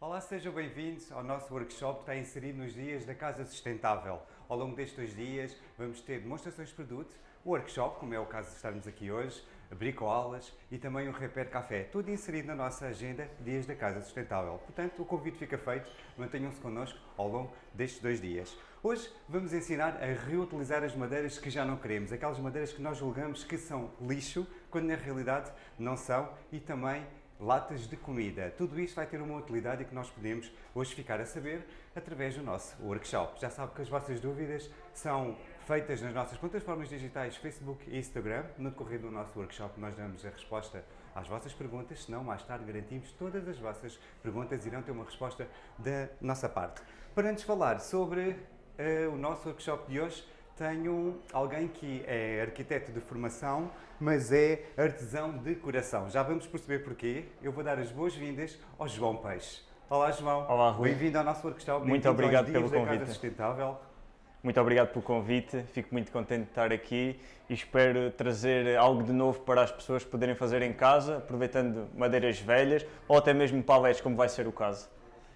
Olá, sejam bem-vindos ao nosso workshop que está inserido nos dias da Casa Sustentável. Ao longo destes dois dias vamos ter demonstrações de produto, workshop, como é o caso de estarmos aqui hoje, bricoaulas e também um repair café, tudo inserido na nossa agenda Dias da Casa Sustentável. Portanto, o convite fica feito, mantenham-se connosco ao longo destes dois dias. Hoje vamos ensinar a reutilizar as madeiras que já não queremos, aquelas madeiras que nós julgamos que são lixo, quando na realidade não são, e também latas de comida. Tudo isto vai ter uma utilidade e que nós podemos hoje ficar a saber através do nosso workshop. Já sabe que as vossas dúvidas são feitas nas nossas plataformas digitais Facebook e Instagram. No decorrer do nosso workshop nós damos a resposta às vossas perguntas, senão mais tarde garantimos todas as vossas perguntas irão ter uma resposta da nossa parte. Para antes falar sobre uh, o nosso workshop de hoje, tenho alguém que é arquiteto de formação, mas é artesão de coração. Já vamos perceber porquê. Eu vou dar as boas-vindas ao João Peixe. Olá, João. Olá, Rui. Bem-vindo ao nosso workshop. Muito obrigado pelo convite. Sustentável. Muito obrigado pelo convite, fico muito contente de estar aqui e espero trazer algo de novo para as pessoas poderem fazer em casa, aproveitando madeiras velhas ou até mesmo paletes, como vai ser o caso.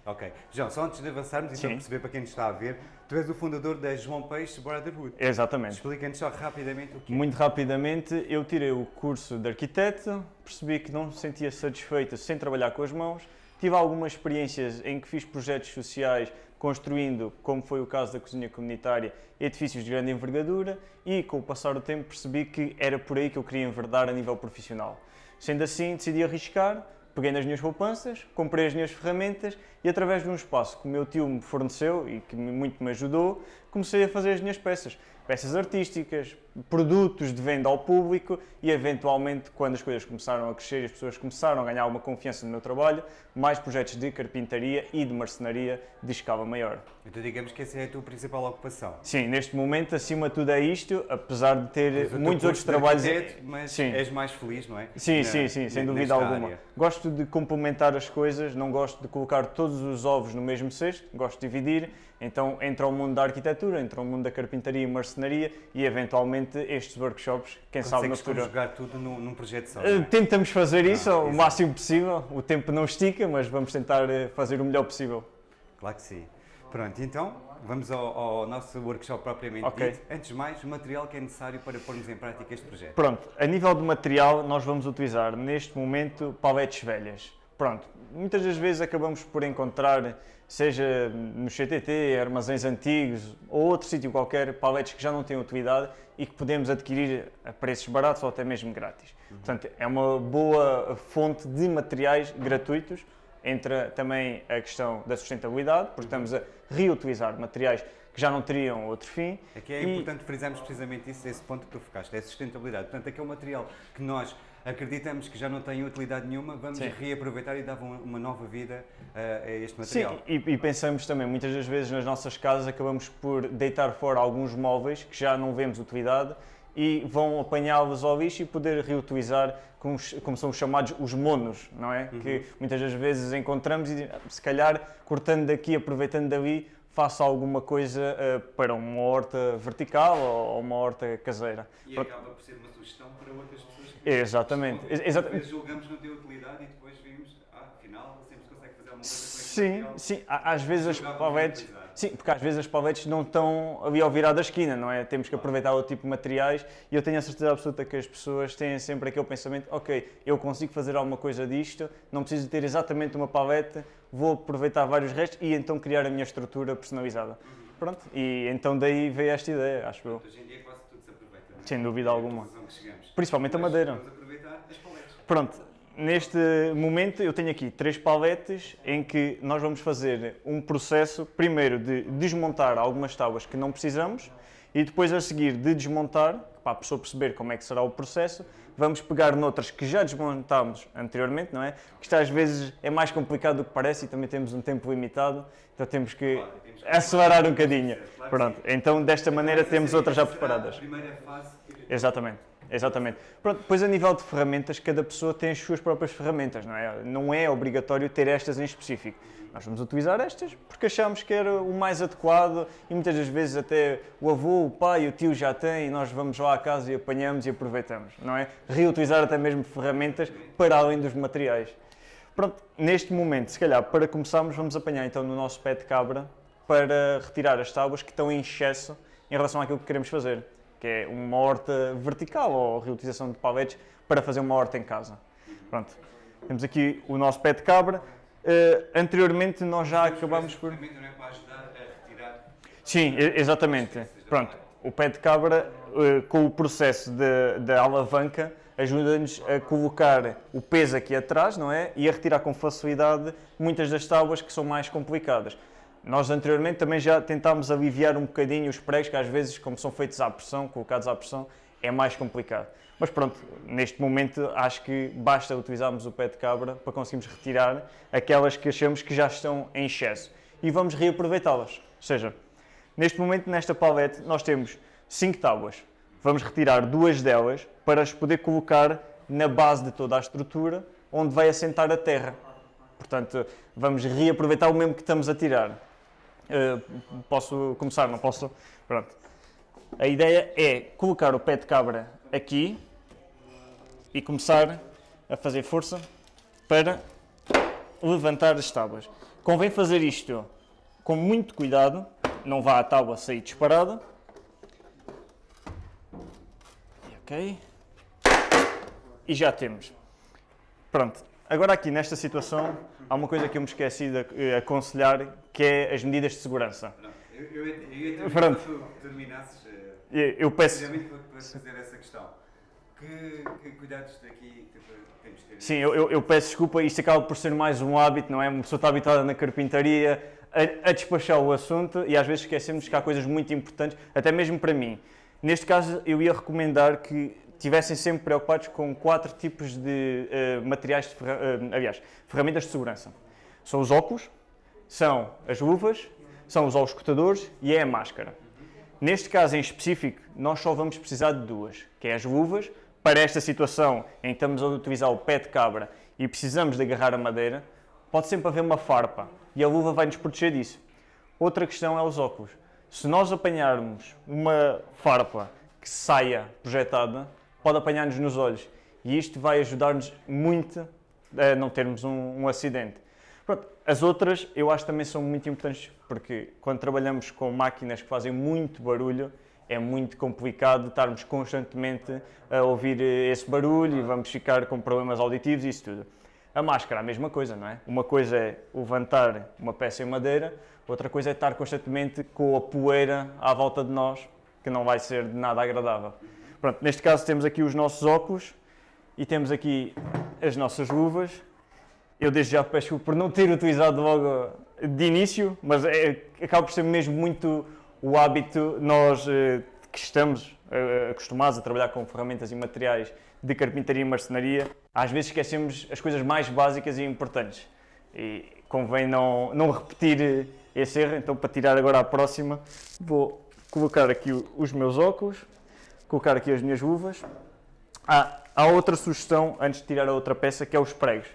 Ok. João, só antes de avançarmos, então perceber para quem nos está a ver, tu és o fundador da João Peixe Brotherhood. Exatamente. Explica-nos só rapidamente o que é. Muito rapidamente, eu tirei o curso de arquiteto, percebi que não me sentia satisfeito sem trabalhar com as mãos, tive algumas experiências em que fiz projetos sociais construindo, como foi o caso da cozinha comunitária, edifícios de grande envergadura e com o passar do tempo percebi que era por aí que eu queria enverdar a nível profissional. Sendo assim, decidi arriscar, peguei nas minhas poupanças, comprei as minhas ferramentas e através de um espaço que o meu tio me forneceu e que muito me ajudou, comecei a fazer as minhas peças peças artísticas, produtos de venda ao público e, eventualmente, quando as coisas começaram a crescer e as pessoas começaram a ganhar alguma confiança no meu trabalho, mais projetos de carpintaria e de marcenaria de escala maior. Então digamos que essa é a tua principal ocupação. Sim, neste momento, acima de tudo é isto, apesar de ter muitos outros trabalhos... Mas sim. és mais feliz, não é? Sim, Na, sim, sim, sem dúvida alguma. Área. Gosto de complementar as coisas, não gosto de colocar todos os ovos no mesmo cesto, gosto de dividir, então entra o mundo da arquitetura, entra o mundo da carpintaria e marcenaria e eventualmente estes workshops, quem Consegues sabe no futuro. jogar tudo num, num projeto só. Uh, tentamos fazer isso ah, o máximo possível, o tempo não estica, mas vamos tentar eh, fazer o melhor possível. Claro que sim. Pronto, então vamos ao, ao nosso workshop propriamente okay. dito. Antes de mais, o material que é necessário para pormos em prática este projeto. Pronto, a nível de material nós vamos utilizar neste momento paletes velhas. Pronto, muitas das vezes acabamos por encontrar, seja no CTT, armazéns antigos ou outro sítio qualquer, paletes que já não têm utilidade e que podemos adquirir a preços baratos ou até mesmo grátis. Uhum. Portanto, é uma boa fonte de materiais gratuitos. Entra também a questão da sustentabilidade, porque estamos a reutilizar materiais que já não teriam outro fim. Aqui é e... importante frisarmos precisamente isso, esse ponto que tu focaste, é a sustentabilidade. Portanto, é um material que nós acreditamos que já não tem utilidade nenhuma, vamos Sim. reaproveitar e dar uma nova vida a, a este material. Sim, e, e, pensamos também, muitas das vezes nas nossas casas acabamos por deitar fora alguns móveis que já não vemos utilidade e vão apanhá-los ao lixo e poder reutilizar como, como, são os chamados os monos, não é? Uhum. Que muitas das vezes encontramos e se calhar cortando daqui, aproveitando dali, faça alguma coisa uh, para uma horta vertical ou uma horta caseira. E acaba por ser uma sugestão para outras pessoas Exatamente. Exatamente. julgamos não ter utilidade e depois vimos, ah, afinal, sempre se consegue fazer alguma coisa com Sim, sim. Às vezes as paletes... Sim, porque às vezes as paletes não estão ali ao virar da esquina, não é? Temos que aproveitar outro tipo de materiais e eu tenho a certeza absoluta que as pessoas têm sempre aquele pensamento, ok, eu consigo fazer alguma coisa disto, não preciso ter exatamente uma palete, vou aproveitar vários restos e então criar a minha estrutura personalizada. Pronto, e então daí veio esta ideia, acho eu. Hoje em dia quase tudo se aproveita, não é? Sem dúvida alguma. Principalmente a madeira. Vamos aproveitar as paletes. Pronto, Neste momento eu tenho aqui três paletes em que nós vamos fazer um processo, primeiro de desmontar algumas tábuas que não precisamos e depois a seguir de desmontar, para a pessoa perceber como é que será o processo, vamos pegar noutras que já desmontámos anteriormente, não é? Que isto às vezes é mais complicado do que parece e também temos um tempo limitado, então temos que acelerar um bocadinho. Pronto, então desta maneira temos outras já preparadas. Exatamente. Exatamente. Pronto, depois a nível de ferramentas, cada pessoa tem as suas próprias ferramentas, não é? Não é obrigatório ter estas em específico. Nós vamos utilizar estas porque achamos que era o mais adequado e muitas das vezes até o avô, o pai, o tio já têm e nós vamos lá à casa e apanhamos e aproveitamos, não é? Reutilizar até mesmo ferramentas para além dos materiais. Pronto, neste momento, se calhar, para começarmos, vamos apanhar então no nosso pé de cabra para retirar as tábuas que estão em excesso em relação àquilo que queremos fazer, que é uma horta vertical ou reutilização de paletes para fazer uma horta em casa. Pronto, temos aqui o nosso pé de cabra. Uh, anteriormente nós já acabámos por... não é para ajudar a retirar... Sim, exatamente. Pronto, o pé de cabra, uh, com o processo da alavanca, ajuda-nos a colocar o peso aqui atrás, não é? E a retirar com facilidade muitas das tábuas que são mais complicadas. Nós anteriormente também já tentámos aliviar um bocadinho os pregos, que às vezes, como são feitos à pressão, colocados à pressão, é mais complicado. Mas pronto, neste momento acho que basta utilizarmos o pé de cabra para conseguirmos retirar aquelas que achamos que já estão em excesso e vamos reaproveitá-las. Ou seja, neste momento, nesta palete, nós temos 5 tábuas. Vamos retirar duas delas para as poder colocar na base de toda a estrutura, onde vai assentar a terra. Portanto, vamos reaproveitar o mesmo que estamos a tirar. Uh, posso começar? Não posso? Pronto. A ideia é colocar o pé de cabra aqui e começar a fazer força para levantar as tábuas. Convém fazer isto com muito cuidado, não vá a tábua sair disparada. Ok. E já temos. Pronto. Agora aqui nesta situação há uma coisa que eu me esqueci de eh, aconselhar, que é as medidas de segurança. Eu, eu, eu ia Pronto. que terminasses, eh, eu peço... para fazer essa questão. Que, que cuidados daqui temos de ter? Sim, eu, eu, eu, peço desculpa, isto acaba por ser mais um hábito, não é? Uma pessoa está habitada na carpintaria, a, a despachar o assunto e às vezes esquecemos que há coisas muito importantes, até mesmo para mim. Neste caso, eu ia recomendar que estivessem sempre preocupados com quatro tipos de uh, materiais, de ferra uh, aliás, ferramentas de segurança. São os óculos, são as luvas, são os auscultadores e é a máscara. Neste caso em específico, nós só vamos precisar de duas, que é as luvas, para esta situação em que estamos a utilizar o pé de cabra e precisamos de agarrar a madeira, pode sempre haver uma farpa e a luva vai nos proteger disso. Outra questão é os óculos. Se nós apanharmos uma farpa que saia projetada, pode apanhar-nos nos olhos. E isto vai ajudar-nos muito a não termos um, um acidente. Pronto, as outras eu acho também são muito importantes, porque quando trabalhamos com máquinas que fazem muito barulho, é muito complicado estarmos constantemente a ouvir esse barulho e vamos ficar com problemas auditivos e isso tudo. A máscara, a mesma coisa, não é? Uma coisa é levantar uma peça em madeira, outra coisa é estar constantemente com a poeira à volta de nós, que não vai ser de nada agradável. Pronto, neste caso temos aqui os nossos óculos e temos aqui as nossas luvas. Eu desde já peço por não ter utilizado logo de início, mas é, acaba por ser mesmo muito o hábito, nós eh, que estamos eh, acostumados a trabalhar com ferramentas e materiais de carpintaria e marcenaria, às vezes esquecemos as coisas mais básicas e importantes. E convém não, não repetir esse erro, então para tirar agora a próxima, vou colocar aqui os meus óculos, colocar aqui as minhas luvas. Ah, há outra sugestão, antes de tirar a outra peça, que é os pregos.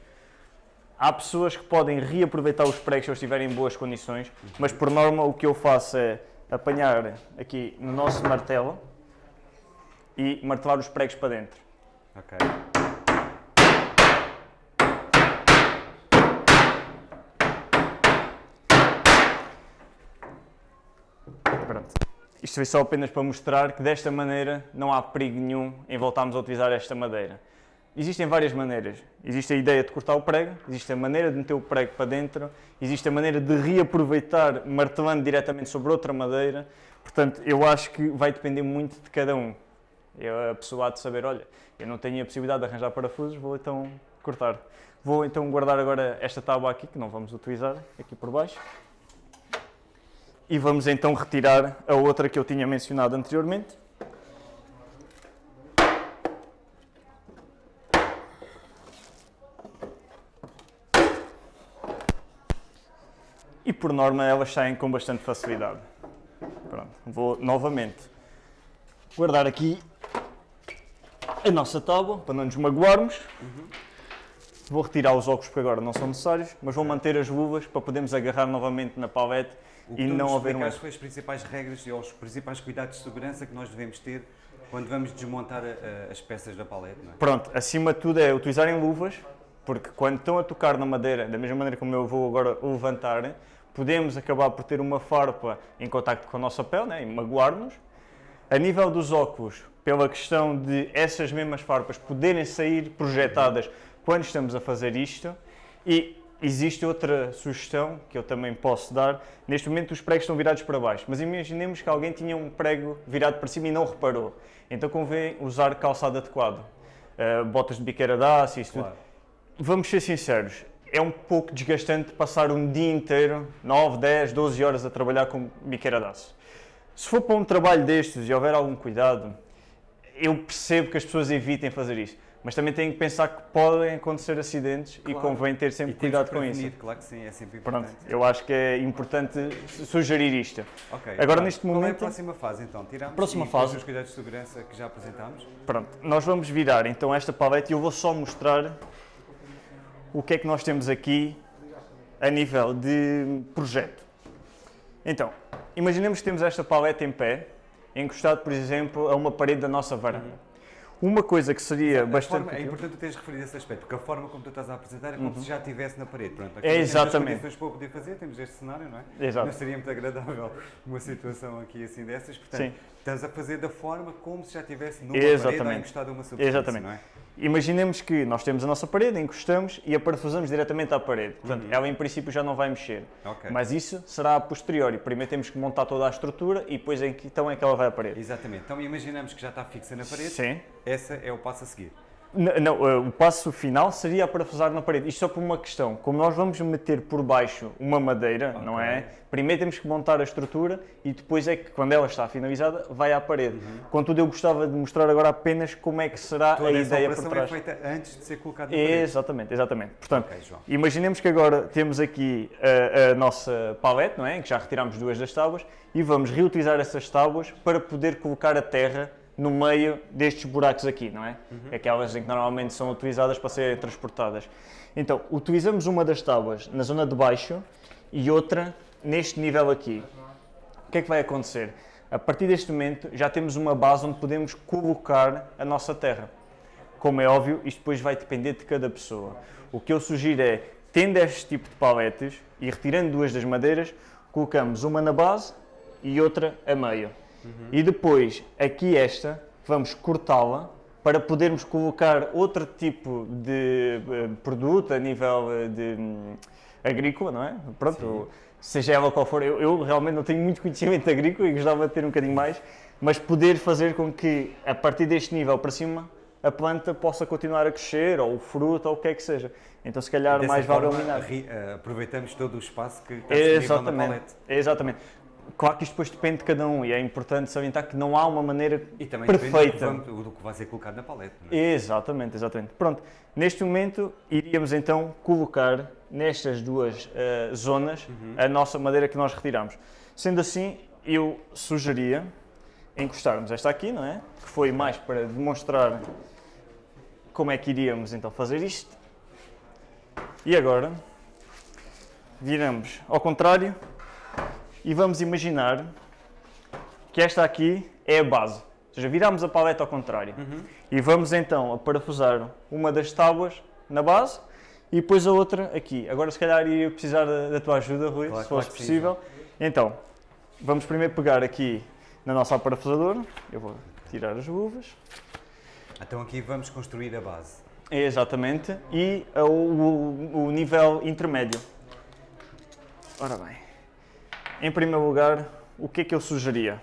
Há pessoas que podem reaproveitar os pregos se eles estiverem em boas condições, mas por norma o que eu faço é apanhar aqui no nosso martelo e martelar os pregos para dentro. Ok. Isto foi só apenas para mostrar que desta maneira não há perigo nenhum em voltarmos a utilizar esta madeira. Existem várias maneiras. Existe a ideia de cortar o prego, existe a maneira de meter o prego para dentro, existe a maneira de reaproveitar martelando diretamente sobre outra madeira. Portanto, eu acho que vai depender muito de cada um. É a pessoa há de saber, olha, eu não tenho a possibilidade de arranjar parafusos, vou então cortar. Vou então guardar agora esta tábua aqui, que não vamos utilizar, aqui por baixo. E vamos então retirar a outra que eu tinha mencionado anteriormente. E por norma elas saem com bastante facilidade. Pronto, vou novamente guardar aqui a nossa tábua, para não nos magoarmos. Uhum. Vou retirar os óculos porque agora não são necessários, mas vou manter as luvas para podermos agarrar novamente na palete e não haver um... As principais regras e os principais cuidados de segurança que nós devemos ter quando vamos desmontar a, a, as peças da palete? É? Pronto, acima de tudo é utilizarem luvas, porque quando estão a tocar na madeira, da mesma maneira como eu vou agora levantar, podemos acabar por ter uma farpa em contacto com a nossa pele né, e magoar-nos. A nível dos óculos, pela questão de essas mesmas farpas poderem sair projetadas quando estamos a fazer isto. E existe outra sugestão que eu também posso dar. Neste momento os pregos estão virados para baixo, mas imaginemos que alguém tinha um prego virado para cima e não reparou. Então convém usar calçado adequado. Uh, botas de biqueira de aço, isso claro. tudo. Vamos ser sinceros, é um pouco desgastante passar um dia inteiro, 9, 10, 12 horas a trabalhar com biqueira de aço. Se for para um trabalho destes e houver algum cuidado, eu percebo que as pessoas evitem fazer isso mas também têm que pensar que podem acontecer acidentes claro. e convém ter sempre e cuidado com isso. Claro que sim, é sempre importante. Pronto, eu acho que é importante sugerir isto. Ok. Agora claro. neste momento... Qual é a próxima fase então? Tiramos próxima fase. os cuidados de segurança que já apresentámos? Pronto, nós vamos virar então esta paleta e eu vou só mostrar o que é que nós temos aqui a nível de projeto. Então, imaginemos que temos esta paleta em pé, encostado, por exemplo, a uma parede da nossa varanda. Uma coisa que seria bastante. Forma, é importante tu teres referido esse aspecto, porque a forma como tu estás a apresentar é como uhum. se já estivesse na parede. Pronto, é exatamente. Temos para poder fazer, temos este cenário, não é? Exato. Não seria muito agradável uma situação aqui assim dessas. Portanto, Sim. estás a fazer da forma como se já estivesse numa exatamente. parede ou encostado a uma superfície, Exatamente. não é? Imaginemos que nós temos a nossa parede, encostamos e a parafusamos diretamente à parede. Portanto, uhum. ela em princípio já não vai mexer. Okay. Mas isso será a posteriori. Primeiro temos que montar toda a estrutura e depois então é que ela vai à parede. Exatamente. Então imaginamos que já está fixa na parede. Sim. Esse é o passo a seguir. Não, eh, o passo final seria parafusar na parede. Isto só por uma questão. Como nós vamos meter por baixo uma madeira, okay. não é? Primeiro temos que montar a estrutura e depois é que, quando ela está finalizada, vai à parede. Uhum. Contudo, eu gostava de mostrar agora apenas como é que será Toda a ideia por trás. é feita antes de ser colocada na parede. Exatamente, exatamente. Portanto, okay, imaginemos que agora temos aqui a, a nossa palete, não é? Que já retiramos duas das tábuas e vamos reutilizar essas tábuas para poder colocar a terra no meio destes buracos aqui, não é? Uhum. Aquelas em que normalmente são utilizadas para serem transportadas. Então, utilizamos uma das tábuas na zona de baixo e outra neste nível aqui. O que é que vai acontecer? A partir deste momento já temos uma base onde podemos colocar a nossa terra. Como é óbvio, isto depois vai depender de cada pessoa. O que eu sugiro é, tendo este tipo de paletes e retirando duas das madeiras, colocamos uma na base e outra a meio. Uhum. E depois, aqui esta, vamos cortá-la para podermos colocar outro tipo de uh, produto a nível eh, de um, agrícola, não é? Pronto, seja ela qual for, eu, eu, realmente não tenho muito conhecimento agrícola e gostava de ter um bocadinho mais, mas poder fazer com que, a partir deste nível para cima, a planta possa continuar a crescer, ou o fruto, ou o que é que seja. Então, se calhar, mais vale eliminar. Eh, aproveitamos todo o espaço que está disponível na paleta. Exatamente. Claro que isto depois depende de cada um e é importante salientar que não há uma maneira e também perfeita. do que, do que vai ser colocado na paleta. É? Exatamente, exatamente. Pronto, neste momento iríamos então colocar nestas duas uh, zonas uhum. a nossa madeira que nós retiramos. Sendo assim, eu sugeria encostarmos esta aqui, não é? Que foi mais para demonstrar como é que iríamos então fazer isto. E agora viramos ao contrário e vamos imaginar que esta aqui é a base. Ou seja, viramos a paleta ao contrário. Uhum. E vamos então a parafusar uma das tábuas na base e depois a outra aqui. Agora se calhar ia precisar da, da tua ajuda, Rui, claro, se fosse claro possível. Sim. Então, vamos primeiro pegar aqui na nossa parafusadora. Eu vou tirar as luvas. Então aqui vamos construir a base. Exatamente. E o, o, o nível intermédio. Ora bem. Em primeiro lugar, o que é que eu sugeria?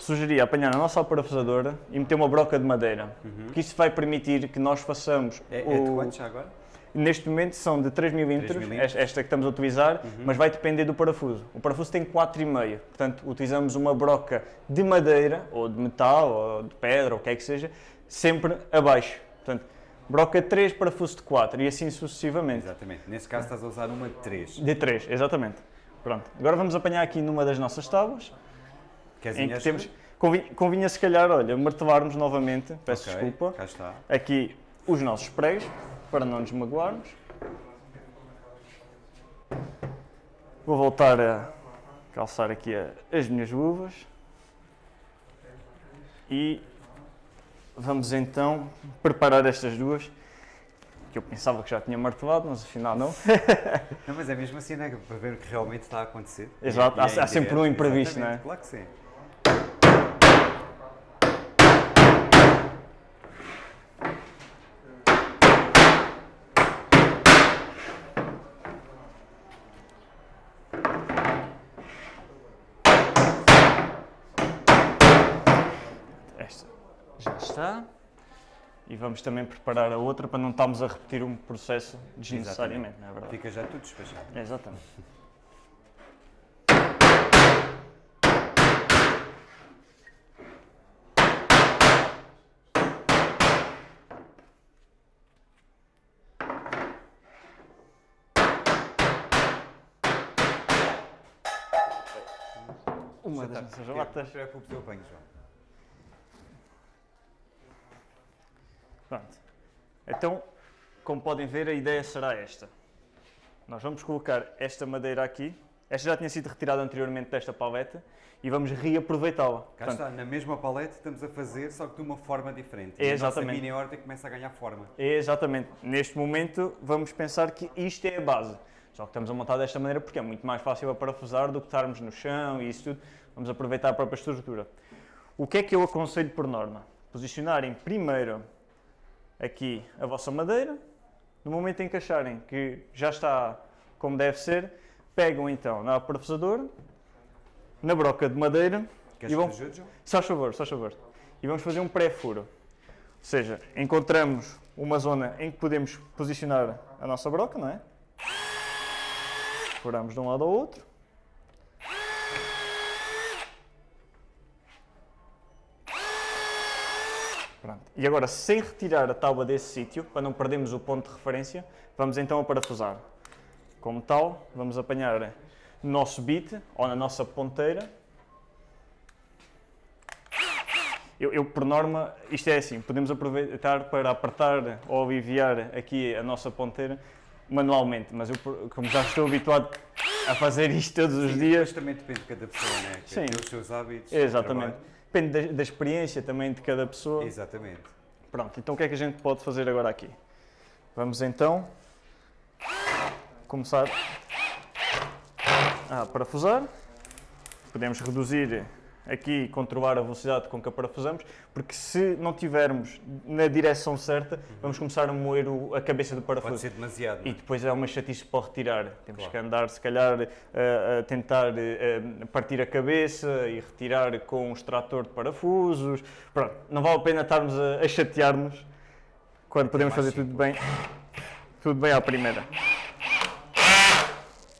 Sugeria apanhar a nossa parafusadora e meter uma broca de madeira, uhum. porque isso vai permitir que nós façamos... É, o... é de quantos agora? Neste momento são de 3 milímetros, esta que estamos a utilizar, uhum. mas vai depender do parafuso. O parafuso tem 4,5, portanto utilizamos uma broca de madeira, ou de metal, ou de pedra, ou o que é que seja, sempre abaixo. Portanto, broca 3, parafuso de 4 e assim sucessivamente. Exatamente. Nesse caso estás a usar uma de 3. De 3, exatamente. Pronto, agora vamos apanhar aqui numa das nossas tábuas. Queres em que temos, convinha, convinha se calhar, olha, martelarmos novamente, peço okay, desculpa, cá está. aqui os nossos pregos, para não nos magoarmos. Vou voltar a calçar aqui as minhas luvas. E vamos então preparar estas duas. Que eu pensava que já tinha martelado, mas afinal não. Não, mas é mesmo assim, né? Para ver o que realmente está a acontecer. Exato, há- é em há sempre um imprevisto, não é? Claro que sim. Esta já está. E vamos também preparar a outra para não estarmos a repetir um processo desnecessariamente, não é verdade? Fica já tudo despachado. Exatamente. Uma das nossas Não latas. te preocupes, eu apanho, João. Pronto. Então, como podem ver, a ideia será esta. Nós vamos colocar esta madeira aqui. Esta já tinha sido retirada anteriormente desta paleta e vamos reaproveitá-la. Cá Portanto, está, na mesma palete estamos a fazer, só que de uma forma diferente. É, E a exatamente. mini horta começa a ganhar forma. É exatamente. Neste momento, vamos pensar que isto é a base. Só que estamos a montar desta maneira porque é muito mais fácil a parafusar do que estarmos no chão e isso tudo. Vamos aproveitar a própria estrutura. O que é que eu aconselho por norma? Posicionarem primeiro aqui a vossa madeira. No momento em que acharem que já está como deve ser, pegam então na parafusadora, na broca de madeira Queres e vão que ajude? Só favor, só favor. E vamos fazer um pré-furo. Ou seja, encontramos uma zona em que podemos posicionar a nossa broca, não é? Furamos de um lado ao outro. Pronto. E agora, sem retirar a tábua desse sítio, para não perdermos o ponto de referência, vamos então a parafusar. Como tal, vamos apanhar no nosso bit ou na nossa ponteira Eu, eu, por norma, isto é assim, podemos aproveitar para apertar ou aliviar aqui a nossa ponteira manualmente, mas eu, como já estou habituado a fazer isto todos os Sim, dias, também depende de cada pessoa, né? Sim. Tem os seus hábitos. exatamente. Depende da, da experiência também de cada pessoa. Exatamente. Pronto, então o que é que a gente pode fazer agora aqui? Vamos então começar a parafusar. Podemos reduzir aqui e controlar a velocidade com que a parafusamos, porque se não tivermos na direção certa, vamos começar a moer o- a cabeça do Pode parafuso. ser demasiado. E é? depois é uma chatice para retirar. Temos Claro. que andar, se calhar, a, a tentar eh, a partir a cabeça e retirar com um extrator de parafusos. Pronto, não vale a pena estarmos a, a chatear-nos quando podemos fazer tudo bem, tudo bem à primeira.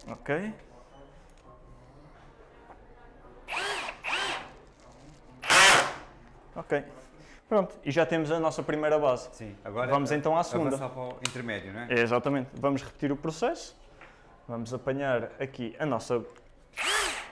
Ok. Ok. Pronto, e já temos a nossa primeira base. Sim. Agora Vamos então à segunda. Avançar para o intermédio, não é? É, exatamente. Vamos repetir o processo. Vamos apanhar aqui a nossa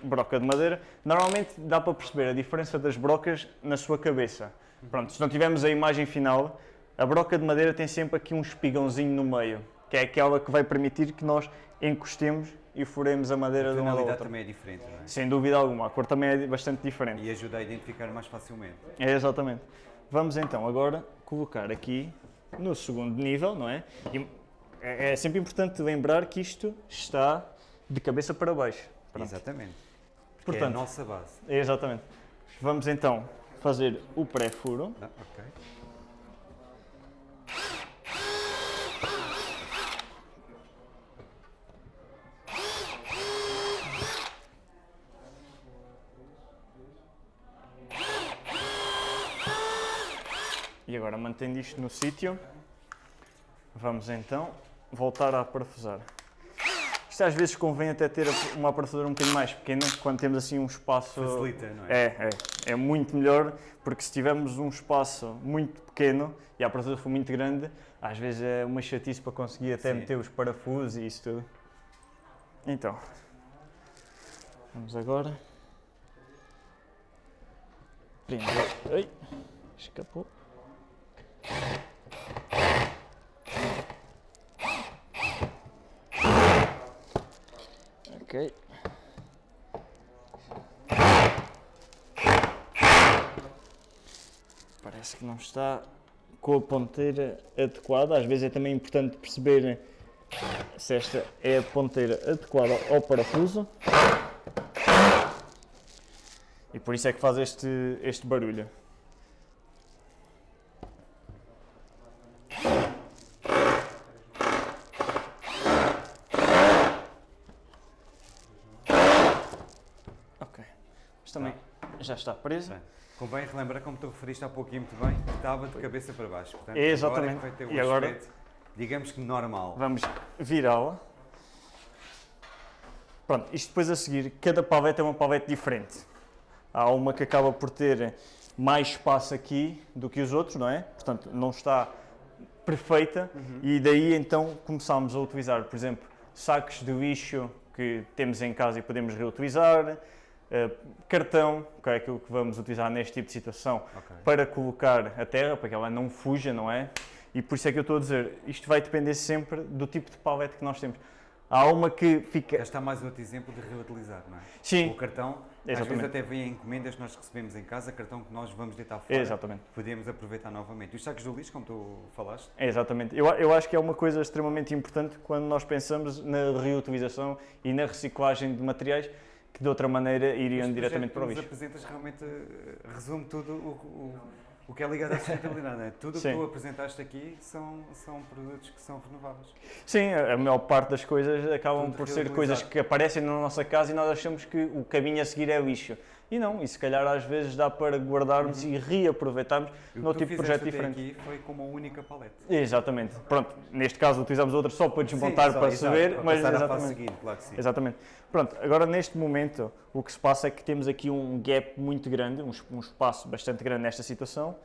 broca de madeira. Normalmente dá para perceber a diferença das brocas na sua cabeça. Pronto, se não tivermos a imagem final, a broca de madeira tem sempre aqui um espigãozinho no meio, que é aquela que vai permitir que nós encostemos e furemos a madeira A de uma da também é diferente, não é? Sem dúvida alguma, a cor também é bastante diferente. E ajuda a identificar mais facilmente. É, exatamente. Vamos então agora colocar aqui no segundo nível, não é? E é é sempre importante lembrar que isto está de cabeça para baixo. Pronto. Exatamente. Que é a Portanto, nossa base. é exatamente. Vamos então fazer o pré-furo. Ah, ok. E agora, mantendo isto no sítio, vamos então voltar a parafusar. Isto às vezes convém até ter uma parafusadora um bocadinho mais pequena, quando temos assim um espaço... Facilita, não é? É, é. É muito melhor, porque se tivermos um espaço muito pequeno e a parafusadora for muito grande, às vezes é uma chatice para conseguir até Sim. meter os parafusos e isso tudo. Então, vamos agora... Prender... Ai, escapou. Ok. Parece que não está com a ponteira adequada. Às vezes é também importante perceber se esta é a ponteira adequada ao parafuso. E por isso é que faz este, este barulho. Ok. Mas também já está presa. Bem, Convém relembrar, como tu referiste há pouquinho muito bem, que estava de cabeça para baixo. Portanto, Exatamente. Agora é que vai ter E agora- aspecto, digamos que normal. Vamos virá-la. Pronto, isto depois a seguir, cada pavete é uma pavete diferente. Há uma que acaba por ter mais espaço aqui do que os outros, não é? Portanto, não está perfeita e daí então começámos a utilizar, por exemplo, sacos de lixo que temos em casa e podemos reutilizar, cartão, que é aquilo que vamos utilizar neste tipo de situação, Ok. para colocar a terra, para que ela não fuja, não é? E por isso é que eu estou a dizer, isto vai depender sempre do tipo de palete que nós temos. Há uma que fica... está mais um outro exemplo de reutilizar, não é? Sim, O cartão, às vezes Exatamente. até vem encomendas que nós recebemos em casa, cartão que nós vamos deitar fora. exatamente. Podemos aproveitar novamente. Os sacos do lixo, como tu falaste, Exatamente. Eu, eu acho que é uma coisa extremamente importante quando nós pensamos na reutilização e na reciclagem de materiais que de outra maneira iriam este diretamente para o lixo. apresentas realmente eh, resume tudo o, o, o que é ligado à sustentabilidade. não é? Tudo o que tu apresentaste aqui são, são produtos que são renováveis. Sim, a maior parte das coisas acabam Tudo por ser coisas que aparecem na nossa casa e nós achamos que o caminho a seguir é lixo. E não, e se calhar às vezes dá para guardarmos e reaproveitarmos E o num que tu tipo de projeto diferente. aqui foi com uma única paleta. Exatamente. Pronto, neste caso utilizamos outra só para desmontar Sim, só, para exato, saber, para mas exatamente. seguinte, claro que sim. Exatamente. Pronto, agora neste momento o que se passa é que temos aqui um gap muito grande, um, um espaço bastante grande nesta situação,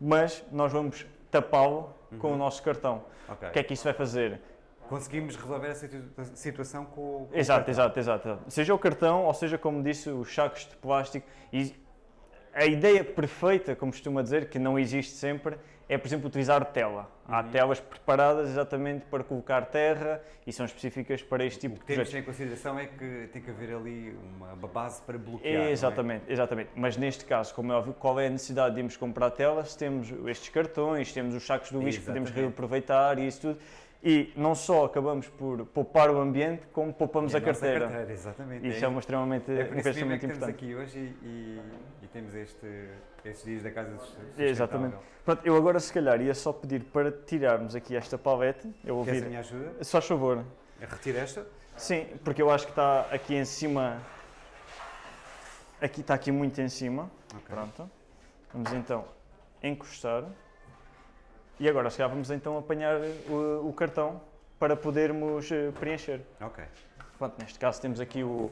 mas nós vamos tapá-lo com o nosso cartão. Ok. O que é que isso vai fazer? Conseguimos resolver essa situa- situação com, o- com o Exato, exato, exato, exato. Seja o cartão, ou seja, como disse, os sacos de plástico. E a ideia perfeita, como costuma dizer, que não existe sempre, é, por exemplo, utilizar tela. Há Uhum. telas preparadas exatamente para colocar terra e são específicas para este tipo O de que temos em consideração é que tem que haver ali uma base para bloquear. é? Exatamente, exatamente. Mas neste caso, como é óbvio, qual é a necessidade de irmos comprar telas? Temos estes cartões, temos os sacos do lixo que podemos reaproveitar e isso tudo. E não só acabamos por poupar o ambiente, como poupamos E a, nossa carteira. exatamente. Isso é uma extremamente, É por isso mesmo é que estamos importante. aqui hoje e, e- e temos este, estes dias da Casa Sustentável. Exatamente. Pronto, eu agora se calhar ia só pedir para tirarmos aqui esta palete. Eu vou Queres a minha ajuda? Só favor. Retira esta? Sim, porque eu acho que está aqui em cima. Aqui está aqui muito em cima. Ok. Pronto. Vamos então encostar. E agora, se calhar, vamos então apanhar o, o cartão para podermos eh, preencher. Ok. Pronto, neste caso temos aqui o,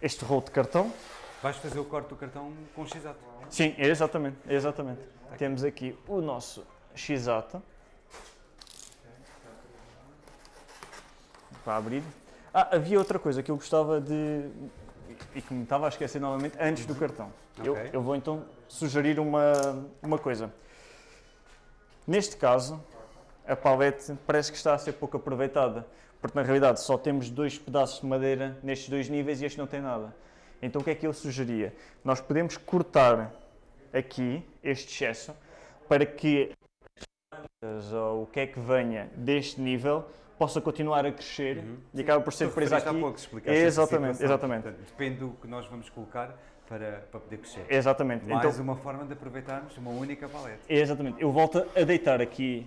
este rolo de cartão. Vais fazer o corte do cartão com x-ato. Sim, é exatamente, é exatamente. Temos aqui o nosso x-ata. Para abrir. Ah, havia outra coisa que eu gostava de... e que me estava a esquecer novamente, antes do cartão. Eu, Ok. eu vou então sugerir uma, uma coisa. Neste caso, a palete parece que está a ser pouco aproveitada, porque na realidade só temos dois pedaços de madeira nestes dois níveis e este não tem nada. Então o que é que eu sugeria? Nós podemos cortar aqui este excesso para que ou o que é que venha deste nível possa continuar a crescer e acaba por ser presa aqui. há pouco, Exatamente, exatamente. Portanto, depende do que nós vamos colocar para, para poder crescer. Exatamente. Mais Então, uma forma de aproveitarmos uma única paleta. Exatamente. Eu volto a deitar aqui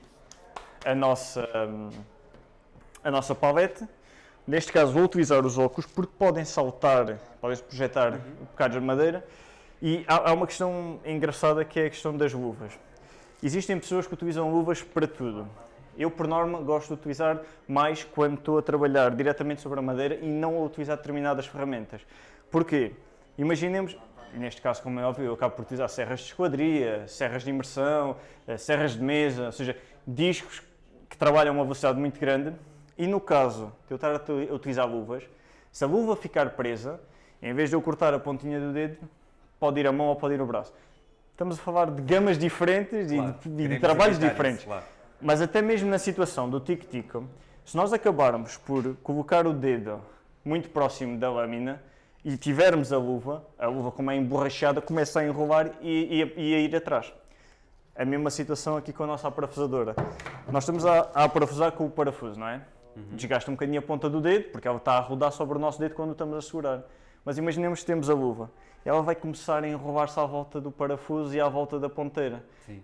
a nossa, hum, a nossa palete. Neste caso vou utilizar os óculos porque podem saltar, podem projetar bocados de madeira. E há, há uma questão engraçada que é a questão das luvas. Existem pessoas que utilizam luvas para tudo. Eu, por norma, gosto de utilizar mais quando estou a trabalhar diretamente sobre a madeira e não a utilizar determinadas ferramentas. Porquê? Imaginemos, neste caso, como é óbvio, eu acabo por utilizar serras de esquadria, serras de imersão, eh, serras de mesa, ou seja, discos que trabalham a uma velocidade muito grande. E no caso de eu estar a utilizar luvas, se a luva ficar presa, em vez de eu cortar a pontinha do dedo, pode ir a mão ou pode ir o braço. Estamos a falar de gamas diferentes Claro, e de, de trabalhos diferentes. isso, claro. Mas até mesmo na situação do tic-tico, se nós acabarmos por colocar o dedo muito próximo da lâmina e tivermos a luva, a luva como é emborrachada, começa a enrolar e, e a- e a ir atrás. A mesma situação aqui com a nossa aparafusadora. Nós estamos a, a aparafusar com o parafuso, não é? Desgasta um bocadinho a ponta do dedo, porque ela está a rodar sobre o nosso dedo quando estamos a segurar. Mas imaginemos que temos a luva. Ela vai começar a enrolar-se à volta do parafuso e à volta da ponteira. Sim.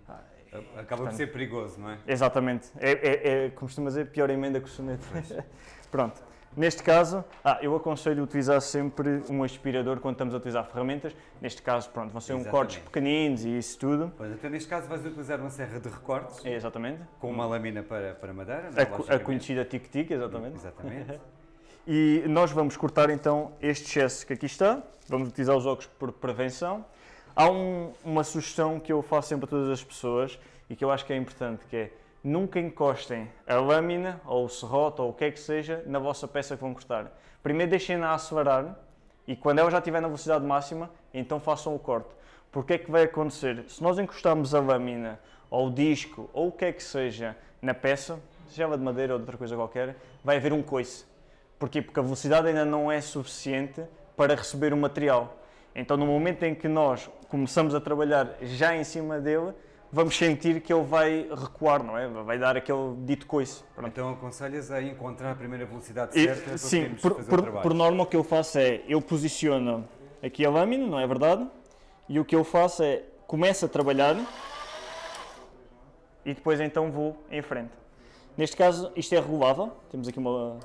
Acaba por ser perigoso, não é? Exatamente. É, é, é como costuma dizer, pior emenda que o soneto. Pronto. Neste caso, ah, eu aconselho utilizar sempre um aspirador quando estamos a utilizar ferramentas. Neste caso, pronto, vão ser um cortes pequeninos e isso tudo. Pois, então, neste caso, vais utilizar uma serra de recortes É, exatamente. com uma lâmina para, para madeira, não é? A, a conhecida tic-tic, exatamente. Exatamente. E nós vamos cortar então este excesso que aqui está. Vamos utilizar os óculos por prevenção. Há um- uma sugestão que eu faço sempre a todas as pessoas e que eu acho que é importante, que é nunca encostem a lâmina ou o serrote ou o que é que seja na vossa peça que vão cortar. Primeiro deixem-na acelerar e quando ela já estiver na velocidade máxima, então façam o corte. Porque é que vai acontecer? Se nós encostarmos a lâmina ou o disco ou o que é que seja na peça, seja ela de madeira ou de outra coisa qualquer, vai haver um coice. Porquê? Porque a velocidade ainda não é suficiente para receber o material. Então, no momento em que nós começamos a trabalhar já em cima dele, vamos sentir que ele vai recuar, não é? Vai dar aquele dito coice. Pronto. Então aconselhas a encontrar a primeira velocidade E, certa para sim, por, fazer por, o trabalho. por norma o que eu faço é, eu posiciono aqui a lâmina, não é verdade? E o que eu faço é, começo a trabalhar e depois então vou em frente. Neste caso, isto é regulável, temos aqui uma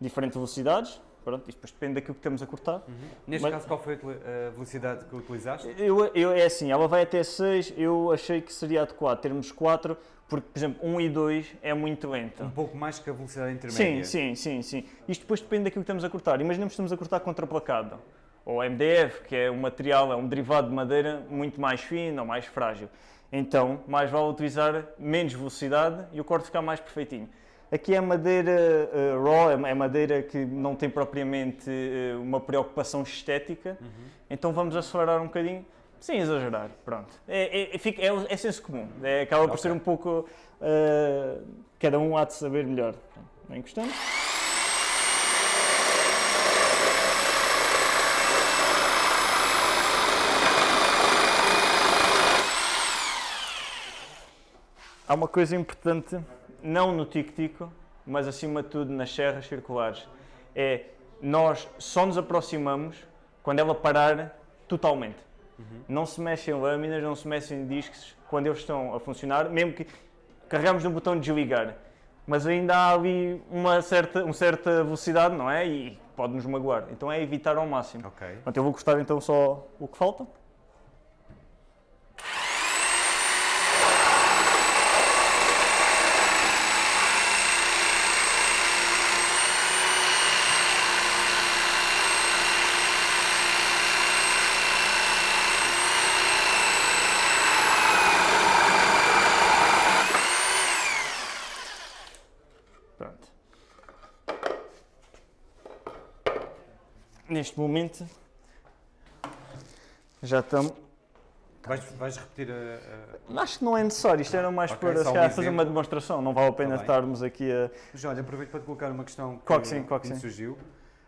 diferentes velocidades, pronto, isto depois depende daquilo que estamos a cortar. Neste Mas- caso, qual foi a velocidade que utilizaste? Eu, eu, é assim, ela vai até 6, eu achei que seria adequado termos 4, porque, por exemplo, 1 e 2 é muito lenta. Um pouco mais que a velocidade Sim, intermédia. sim, sim, sim. Isto depois depende daquilo que estamos a cortar. Imaginemos que estamos a cortar contraplacado, ou MDF, que é um material, é um derivado de madeira muito mais fino ou mais frágil. Então, mais vale utilizar menos velocidade e o corte ficar mais perfeitinho. Aqui é madeira eh, raw, é é madeira que não tem propriamente eh, uma preocupação estética, então vamos acelerar um bocadinho, sem exagerar, pronto. É, é, fica- é, o- é senso comum, é, acaba por Ok. ser um pouco, eh, cada um há de saber melhor. Não encostamos. Há uma coisa importante, não no tico-tico, mas acima de tudo nas serras circulares, é nós só nos aproximamos quando ela parar totalmente. Não se mexem lâminas, não se mexem discos quando eles estão a funcionar, mesmo que carregamos no botão de desligar. Mas ainda há ali uma certa, uma certa velocidade, não é? E pode nos magoar. Então é evitar ao máximo. Ok. Portanto, eu vou cortar então só o que falta. Pronto. Neste momento já estamos. Vais, vais repetir a, a- Acho que não é necessário, isto era mais Ok, para se calhar, fazer uma demonstração, não vale a pena Tá estarmos aqui a. Mas olha, aproveito para te colocar uma questão que, Claro que sim, claro que me sim. surgiu.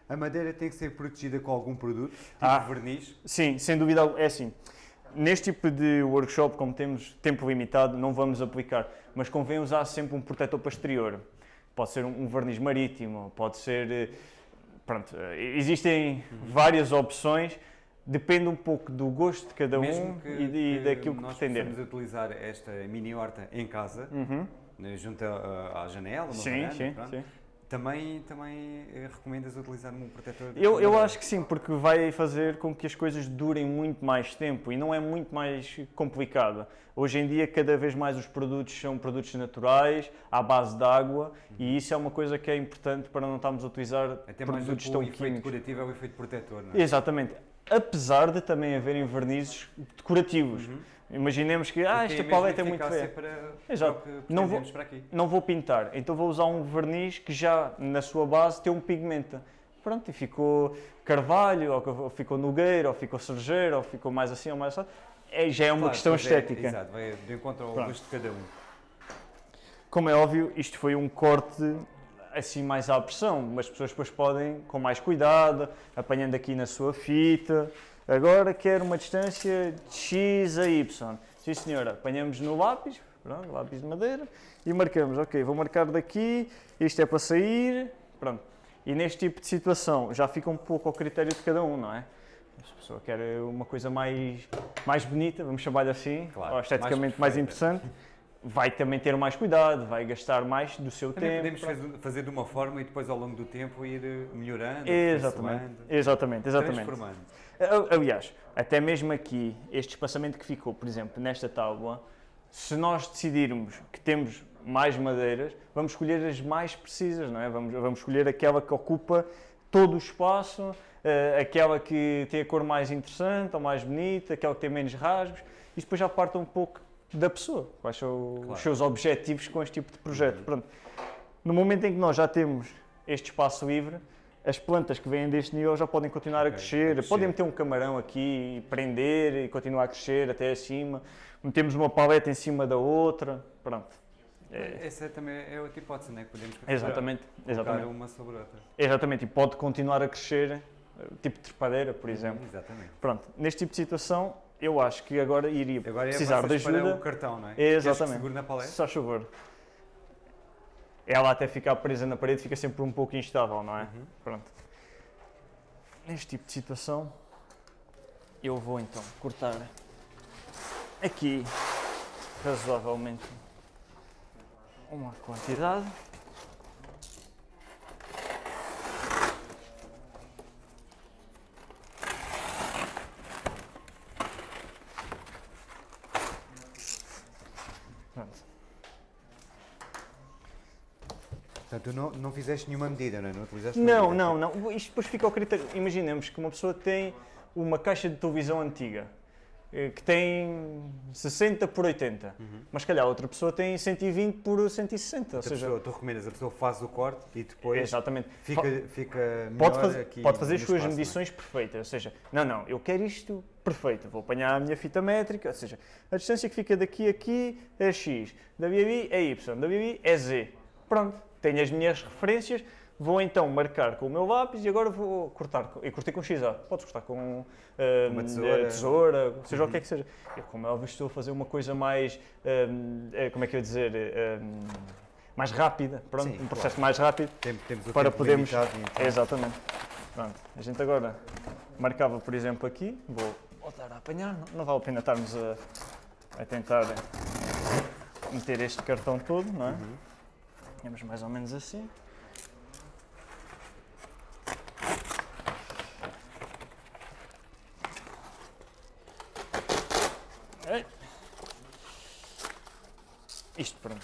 A madeira tem que ser protegida com algum produto, tipo Ah. verniz. Sim, sem dúvida, alguma. é assim. Neste tipo de workshop, como temos tempo limitado, não vamos aplicar, mas convém usar sempre um protetor posterior. Pode ser um um verniz marítimo, pode ser. Pronto, eh, existem várias opções, depende um pouco do gosto de cada Mesmo um que, e, de- que daquilo que nós pretender. possamos utilizar esta mini horta em casa, Uhum. né, junto à, à janela, uma Sim, varanda, sim, pronto. sim. Também, também eh, recomendas utilizar um protetor? de Eu, eu acho que sim, porque vai fazer com que as coisas durem muito mais tempo e não é muito mais complicado. Hoje em dia, cada vez mais os produtos são produtos naturais, à base de água, e isso é uma coisa que é importante para não estarmos a utilizar Até mais do produtos que o tão efeito químicos. curativo é o efeito protetor, não é? Exatamente. Apesar de também haverem vernizes decorativos. Imaginemos que ah, esta paleta é muito feia. Para, Exato. para Não vou- não vou pintar, então vou usar um verniz que já na sua base tem um pigmento. Pronto, e ficou carvalho, ou ficou nogueira, ou ficou cerejeiro, ou ficou mais assim ou mais assim. É, já é uma Claro, questão é, estética. exato, vai de encontro ao Pronto. gosto de cada um. Como é óbvio, isto foi um corte assim mais à pressão, mas as pessoas depois podem, com mais cuidado, apanhando aqui na sua fita. Agora quero uma distância de X a Y. sim senhora, apanhamos no lápis, pronto, lápis de madeira, e marcamos, ok, vou marcar daqui, isto é para sair, pronto. E neste tipo de situação já fica um pouco ao critério de cada um, não é? Se a pessoa quer uma coisa mais, mais bonita, vamos chamar-lhe assim, Claro, ou esteticamente mais mais, interessante, vai também ter mais cuidado, vai gastar mais do seu Também tempo. podemos fazer, fazer de uma forma e depois ao longo do tempo ir eh, melhorando, Exatamente, exatamente, exatamente. transformando. Aliás, até mesmo aqui, este espaçamento que ficou, por exemplo, nesta tábua, se nós decidirmos que temos mais madeiras, vamos escolher as mais precisas, não é? Vamos, vamos escolher aquela que ocupa todo o espaço, eh, aquela que tem a cor mais interessante ou mais bonita, aquela que tem menos rasgos. Isto depois já parte um pouco da pessoa, quais são Claro. os seus objetivos com este tipo de projeto. Pronto. No momento em que nós já temos este espaço livre, as plantas que vêm deste nível já podem continuar a Ok, crescer, a crescer. podem meter um camarão aqui e prender e continuar a crescer até acima. Metemos uma paleta em cima da outra, pronto. É, Essa também é outra hipótese, não é? Que podemos exatamente, exatamente. uma sobre outra. Exatamente, e pode continuar a crescer, eh, tipo de trepadeira, por exemplo. Exatamente. Pronto, neste tipo de situação, eu acho que agora iria Agora é precisar de vocês para ajuda. o cartão, não é? Queres que Exatamente. segure na paleta? Faz favor. Ela até ficar presa na parede fica sempre um pouco instável, não é? Uhum. Pronto. Neste tipo de situação, eu vou então cortar aqui razoavelmente uma quantidade. Tu não, não fizeste nenhuma medida, não é? Não utilizaste Não, não, não. Isto depois fica ao critério. Imaginemos que uma pessoa tem uma caixa de televisão antiga eh, que tem 60 por 80, Uhum. mas calhar outra pessoa tem 120 por 160. Ou Outra seja, pessoa, tu recomendas, a pessoa faz o corte e depois exatamente. fica, fica melhor Pode, faz- aqui pode fazer as suas espaço, é? medições perfeitas, ou seja, não, não, eu quero isto perfeito, vou apanhar a minha fita métrica, ou seja, a distância que fica daqui a aqui é X, da BB é Y, da BB é Z. Pronto, tenho as minhas referências, vou então marcar com o meu lápis e agora vou cortar, eu cortei com XA, podes cortar com ah, Uma tesoura. tesoura, seja o que é que seja. Eu, como é óbvio, estou a fazer uma coisa mais, ah, eh, como é que eu ia dizer, ah, mais rápida, pronto, Sim, um processo mais rápido. Tem- Para podermos- limitado, então, Exatamente. Pronto, a gente agora marcava, por exemplo, aqui, vou voltar a apanhar, não, não vale a pena estarmos a, a tentar meter este cartão todo, não é? Uhum. Temos mais ou menos assim. Isto, pronto.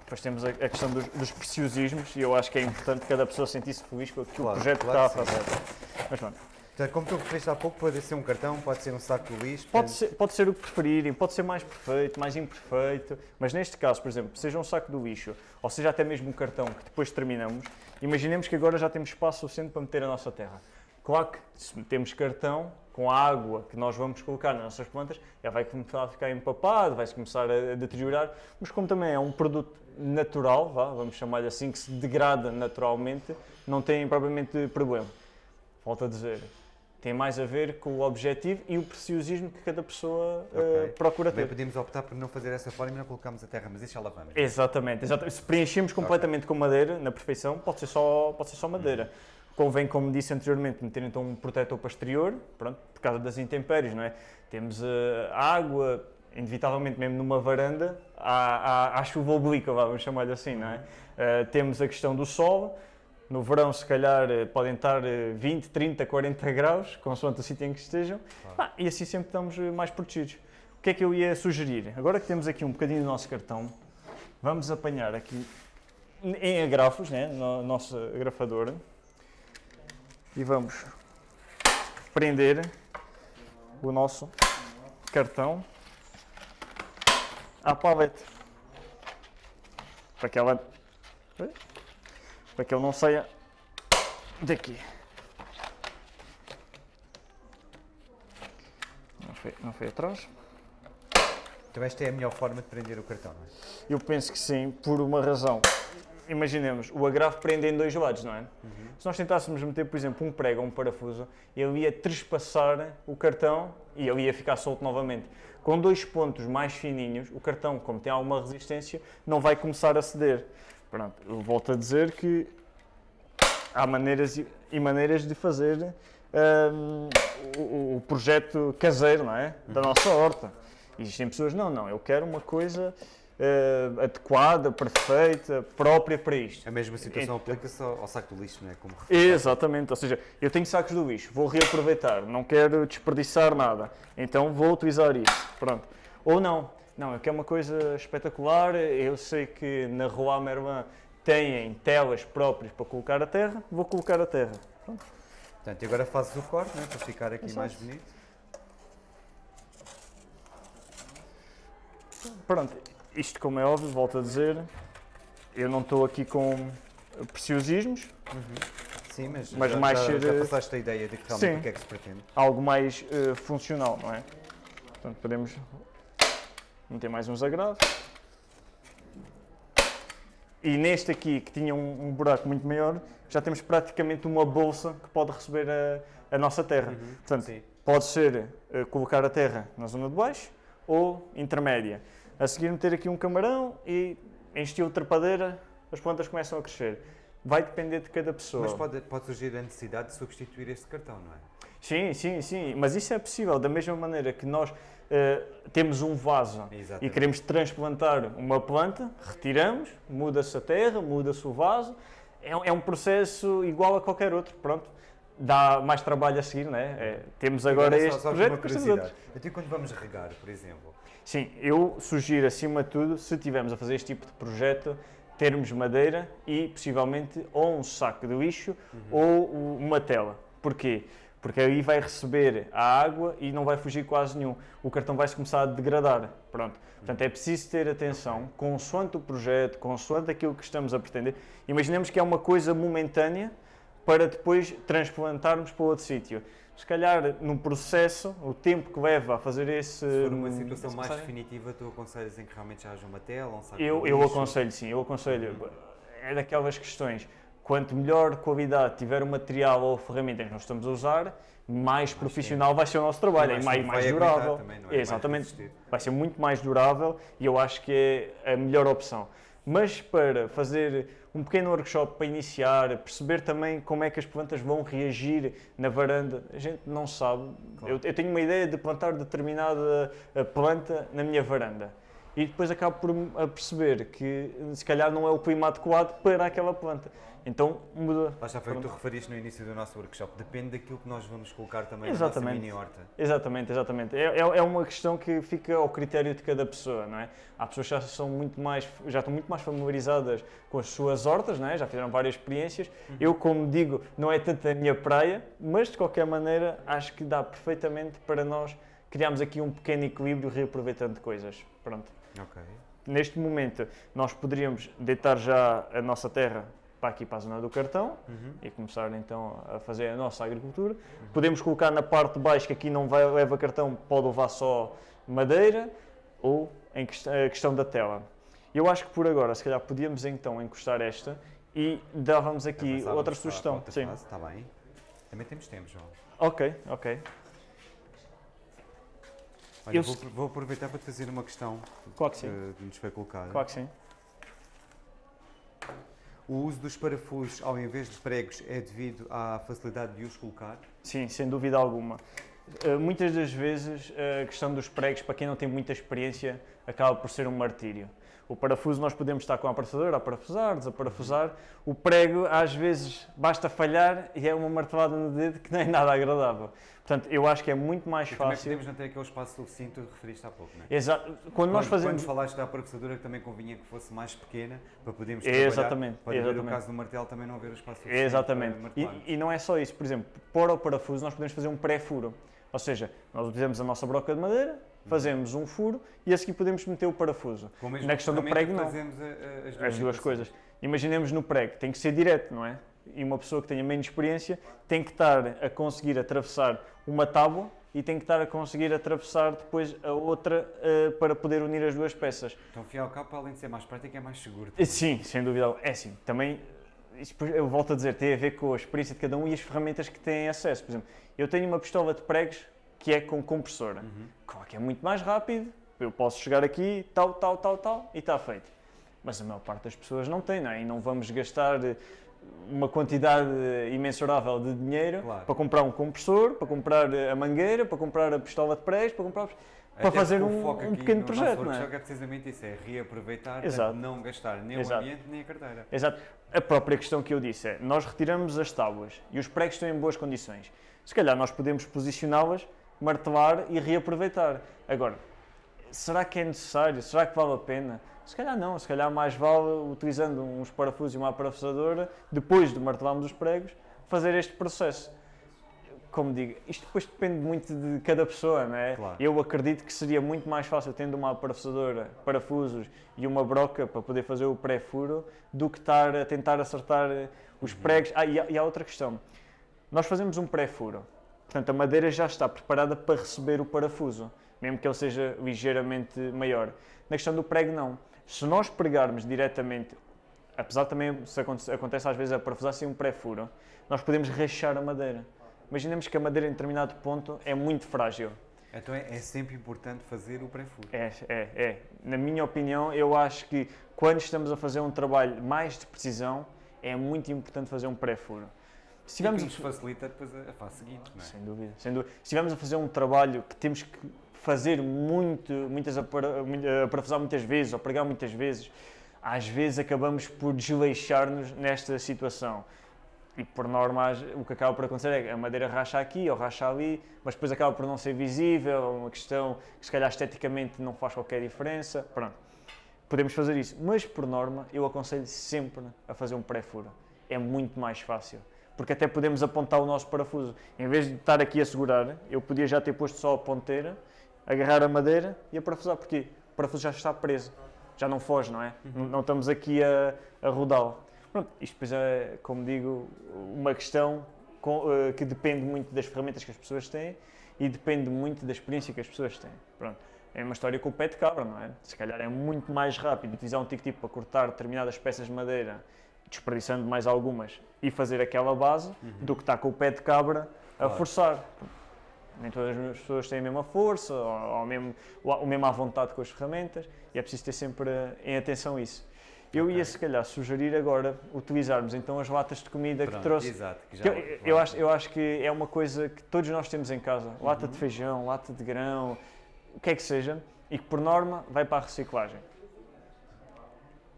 Depois temos a, a questão dos, dos preciosismos e eu acho que é importante cada pessoa sentir-se feliz com aquilo Claro, o projeto claro que está que a fazer. Mas pronto, Portanto, como tu referiste há pouco, pode ser um cartão, pode ser um saco de lixo. pode ser, pode ser o que preferirem, pode ser mais perfeito, mais imperfeito, mas neste caso, por exemplo, seja um saco do lixo, ou seja até mesmo um cartão que depois terminamos, imaginemos que agora já temos espaço suficiente para meter a nossa terra. Claro que se metemos cartão, com a água que nós vamos colocar nas nossas plantas, já vai começar a ficar empapado, vai-se começar a deteriorar, mas como também é um produto natural, vá, vamos chamar-lhe assim, que se degrada naturalmente, não tem propriamente problema. Volto a dizer, tem mais a ver com o objetivo e o preciosismo que cada pessoa eh, Ok. procura Também ter. podíamos optar por não fazer essa forma e não colocarmos a terra, mas isso já lá vamos. Exatamente, exatamente. Se preenchemos completamente com madeira, na perfeição, pode ser só, pode ser só madeira. Convém, como disse anteriormente, meter então um protetor para exterior, pronto, por causa das intempéries, não é? Temos eh, água, inevitavelmente mesmo numa varanda, há, há, há chuva oblíqua, vamos chamar-lhe assim, não é? Eh, temos a questão do sol, no verão se calhar eh, podem estar eh, 20, 30, 40 graus, consoante o sítio em que estejam, Pá, e assim sempre estamos eh, mais protegidos. O que é que eu ia sugerir? Agora que temos aqui um bocadinho do nosso cartão, vamos apanhar aqui em agrafos, né, no nosso agrafador, e vamos prender o nosso cartão à paleta para que ela para que ele não saia daqui. Não foi, não foi atrás. Então esta é a melhor forma de prender o cartão, não é? Eu penso que sim, por uma razão. Imaginemos, o agrafo prende em dois lados, não é? Se nós tentássemos meter, por exemplo, um prego ou um parafuso, ele ia trespassar o cartão e ele ia ficar solto novamente. Com dois pontos mais fininhos, o cartão, como tem alguma resistência, não vai começar a ceder. Pronto, eu volto a dizer que há maneiras e maneiras de fazer um, o, o, projeto caseiro, não é? Da nossa horta. Existem pessoas, não, não, eu quero uma coisa uh, adequada, perfeita, própria para isto. A mesma situação aplica-se ao, ao, saco do lixo, não é? Como Exatamente, ou seja, eu tenho sacos do lixo, vou reaproveitar, não quero desperdiçar nada, então vou utilizar isso, pronto. Ou não, não, eu quero uma coisa espetacular, eu sei que na Rua Mervan têm telas próprias para colocar a terra, vou colocar a terra. Pronto. Portanto, e agora fazes o corte, né, para ficar aqui Exato. mais bonito. Pronto, isto como é óbvio, volto a dizer, eu não estou aqui com preciosismos. Uhum. Sim, mas, mas já, mais já, ser, já passaste a ideia de que realmente sim, o que é que se pretende. Algo mais uh, funcional, não é? Portanto, podemos meter mais uns agravos. E neste aqui, que tinha um, um, buraco muito maior, já temos praticamente uma bolsa que pode receber a, a nossa terra. Uhum, Portanto, sim. pode ser uh, colocar a terra na zona de baixo ou intermédia. A seguir meter aqui um camarão e em estilo trepadeira as plantas começam a crescer. Vai depender de cada pessoa. Mas pode, pode surgir a necessidade de substituir este cartão, não é? Sim, sim, sim. Mas isso é possível. Da mesma maneira que nós uh, temos um vaso Exatamente. e queremos transplantar uma planta, retiramos, muda-se a terra, muda-se o vaso. É, é, um processo igual a qualquer outro. Pronto. Dá mais trabalho a seguir, não é? é temos agora este só, só projeto. Uma curiosidade. Até quando vamos regar, por exemplo? Sim, eu sugiro acima de tudo, se estivermos a fazer este tipo de projeto, termos madeira e possivelmente ou um saco de lixo uhum. ou uma tela. Porquê? Porque aí vai receber a água e não vai fugir quase nenhum. O cartão vai se começar a degradar. Pronto. Portanto, é preciso ter atenção, consoante o projeto, consoante aquilo que estamos a pretender. Imaginemos que é uma coisa momentânea para depois transplantarmos para outro sítio. Se calhar, no processo, o tempo que leva a fazer esse. Se for uma situação mais definitiva, tu aconselhas em que realmente já haja uma tela, um saco Eu, eu aconselho, sim, eu aconselho. É daquelas questões quanto melhor qualidade tiver o material ou a ferramenta que nós estamos a usar, mais profissional vai ser o nosso trabalho, é mais, mais durável. Também, é? Exatamente, vai ser muito mais durável e eu acho que é a melhor opção. Mas para fazer um pequeno workshop para iniciar, perceber também como é que as plantas vão reagir na varanda, a gente não sabe. Claro. Eu, eu, tenho uma ideia de plantar determinada planta na minha varanda e depois acabo por perceber que se calhar não é o clima adequado para aquela planta. Então muda. Lá já foi o que tu referiste no início do nosso workshop. Depende daquilo que nós vamos colocar também exatamente. na nossa mini horta. Exatamente, exatamente. É, é, é, uma questão que fica ao critério de cada pessoa, não é? Há pessoas que já são muito mais, já estão muito mais familiarizadas com as suas hortas, não é? Já fizeram várias experiências. Uhum. Eu, como digo, não é tanto a minha praia, mas de qualquer maneira acho que dá perfeitamente para nós criarmos aqui um pequeno equilíbrio reaproveitando coisas. Pronto. Ok. Neste momento, nós poderíamos deitar já a nossa terra para aqui para a zona do cartão uhum. e começar então a fazer a nossa agricultura. Uhum. Podemos colocar na parte de baixo, que aqui não vai, leva cartão, pode levar só madeira ou em questão, a questão da tela. Eu acho que por agora, se calhar, podíamos então encostar esta e dávamos aqui outra sugestão. Outra Sim. Está bem. Também temos tempo, João. Ok, ok. Olha, eu... vou, vou, aproveitar para te fazer uma questão claro que, que nos foi colocada. Claro que sim. O uso dos parafusos ao invés de pregos é devido à facilidade de os colocar? Sim, sem dúvida alguma. Uh, muitas das vezes a questão dos pregos, para quem não tem muita experiência, acaba por ser um martírio. O parafuso nós podemos estar com a parafusadora a parafusar, desaparafusar. O prego, às vezes, basta falhar e é uma martelada no dedo que é nada agradável. Portanto, eu acho que é muito mais e fácil. Podemos não ter aquele espaço suficiente que referiste há pouco, não é? Exato. Quando, quando nós fazemos. Quando falaste da parafusadora, que também convinha que fosse mais pequena para podermos trabalhar. Exatamente. Pode haver o caso do martelo também não haver o espaço suficiente. Exatamente. E, e, não é só isso. Por exemplo, para o parafuso, nós podemos fazer um pré-furo. Ou seja, nós utilizamos a nossa broca de madeira, fazemos um furo e a seguir podemos meter o parafuso. Na questão do prego, não. Fazemos a, as duas, as duas coisas. Imaginemos no prego, tem que ser direto, não é? E uma pessoa que tenha menos experiência tem que estar a conseguir atravessar uma tábua e tem que estar a conseguir atravessar depois a outra uh, para poder unir as duas peças. Então, fiel capa, além de ser mais prático, é mais seguro. Também. Sim, sem dúvida. É sim. Também, eu volto a dizer, tem a ver com a experiência de cada um e as ferramentas que têm acesso. Por exemplo, eu tenho uma pistola de pregos que é com compressora. Claro que é muito mais rápido, eu posso chegar aqui, tal, tal, tal, tal, e está feito. Mas a maior parte das pessoas não tem, não é? E não vamos gastar eh, uma quantidade imensurável de dinheiro Claro. para comprar um compressor, para comprar eh, a mangueira, para comprar a pistola de prés, para comprar... Para Até fazer porque o um, um pequeno no projeto, não é? é precisamente isso, é reaproveitar, Exato. não gastar nem Exato. o ambiente nem a carteira. Exato. A própria questão que eu disse é, nós retiramos as tábuas e os pregos estão em boas condições. Se calhar nós podemos posicioná-las, martelar e reaproveitar. Agora, será que é necessário? Será que vale a pena? Se calhar não, se calhar mais vale, utilizando uns parafusos e uma parafusadora, depois de martelarmos os pregos, fazer este processo. Como digo, isto depois depende muito de cada pessoa, não é? Claro. Eu acredito que seria muito mais fácil tendo uma parafusadora, parafusos e uma broca para poder fazer o pré-furo do que estar a tentar acertar os Uhum. pregos. Ah, e há, e há outra questão. Nós fazemos um pré-furo, portanto a madeira já está preparada para receber o parafuso, mesmo que ele seja ligeiramente maior. Na questão do prego, não. Se nós pregarmos diretamente, apesar também, se aconte- acontece às vezes a parafusar sem um pré-furo, nós podemos rachar a madeira. Imaginemos que a madeira em determinado ponto é muito frágil. Então é, é sempre importante fazer o pré-furo. É, é, é. Na minha opinião, eu acho que quando estamos a fazer um trabalho mais de precisão, é muito importante fazer um pré-furo. Se E que nos facilita depois a, fase seguinte, não é? Sem dúvida, sem dúvida. Se estivermos a fazer um trabalho que temos que fazer muito, muitas mu- eh, parafusar muitas vezes ou pregar muitas vezes, às vezes acabamos por desleixar-nos nesta situação. E por norma, o que acaba por acontecer é que a madeira racha aqui ou racha ali, mas depois acaba por não ser visível, é uma questão que se calhar esteticamente não faz qualquer diferença. Pronto. Podemos fazer isso, mas por norma eu aconselho sempre a fazer um pré-furo. É muito mais fácil, porque até podemos apontar o nosso parafuso. Em vez de estar aqui a segurar, eu podia já ter posto só a ponteira, agarrar a madeira e a parafusar, porque o parafuso já está preso, já não foge, não é? Não- Não estamos aqui a, a rodá-lo. Pronto, isto depois é, como digo, uma questão com- eh, que depende muito das ferramentas que as pessoas têm e depende muito da experiência que as pessoas têm. Pronto. É uma história com o pé de cabra, não é? Se calhar é muito mais rápido utilizar um tico-tipo para cortar determinadas peças de madeira, desperdiçando mais algumas, e fazer aquela base, do que estar com o pé de cabra a Claro. forçar. Nem todas as pessoas têm a mesma força, ou, ou mesmo, ou, mesmo à vontade com as ferramentas, e é preciso ter sempre em atenção isso. Eu ia, se calhar, sugerir agora utilizarmos então as latas de comida que Pronto, trouxe. Exato. que já- Que eu, eu acho, eu acho que é uma coisa que todos nós temos em casa. Lata de feijão, lata de grão, o que é que seja, e que por norma vai para a reciclagem.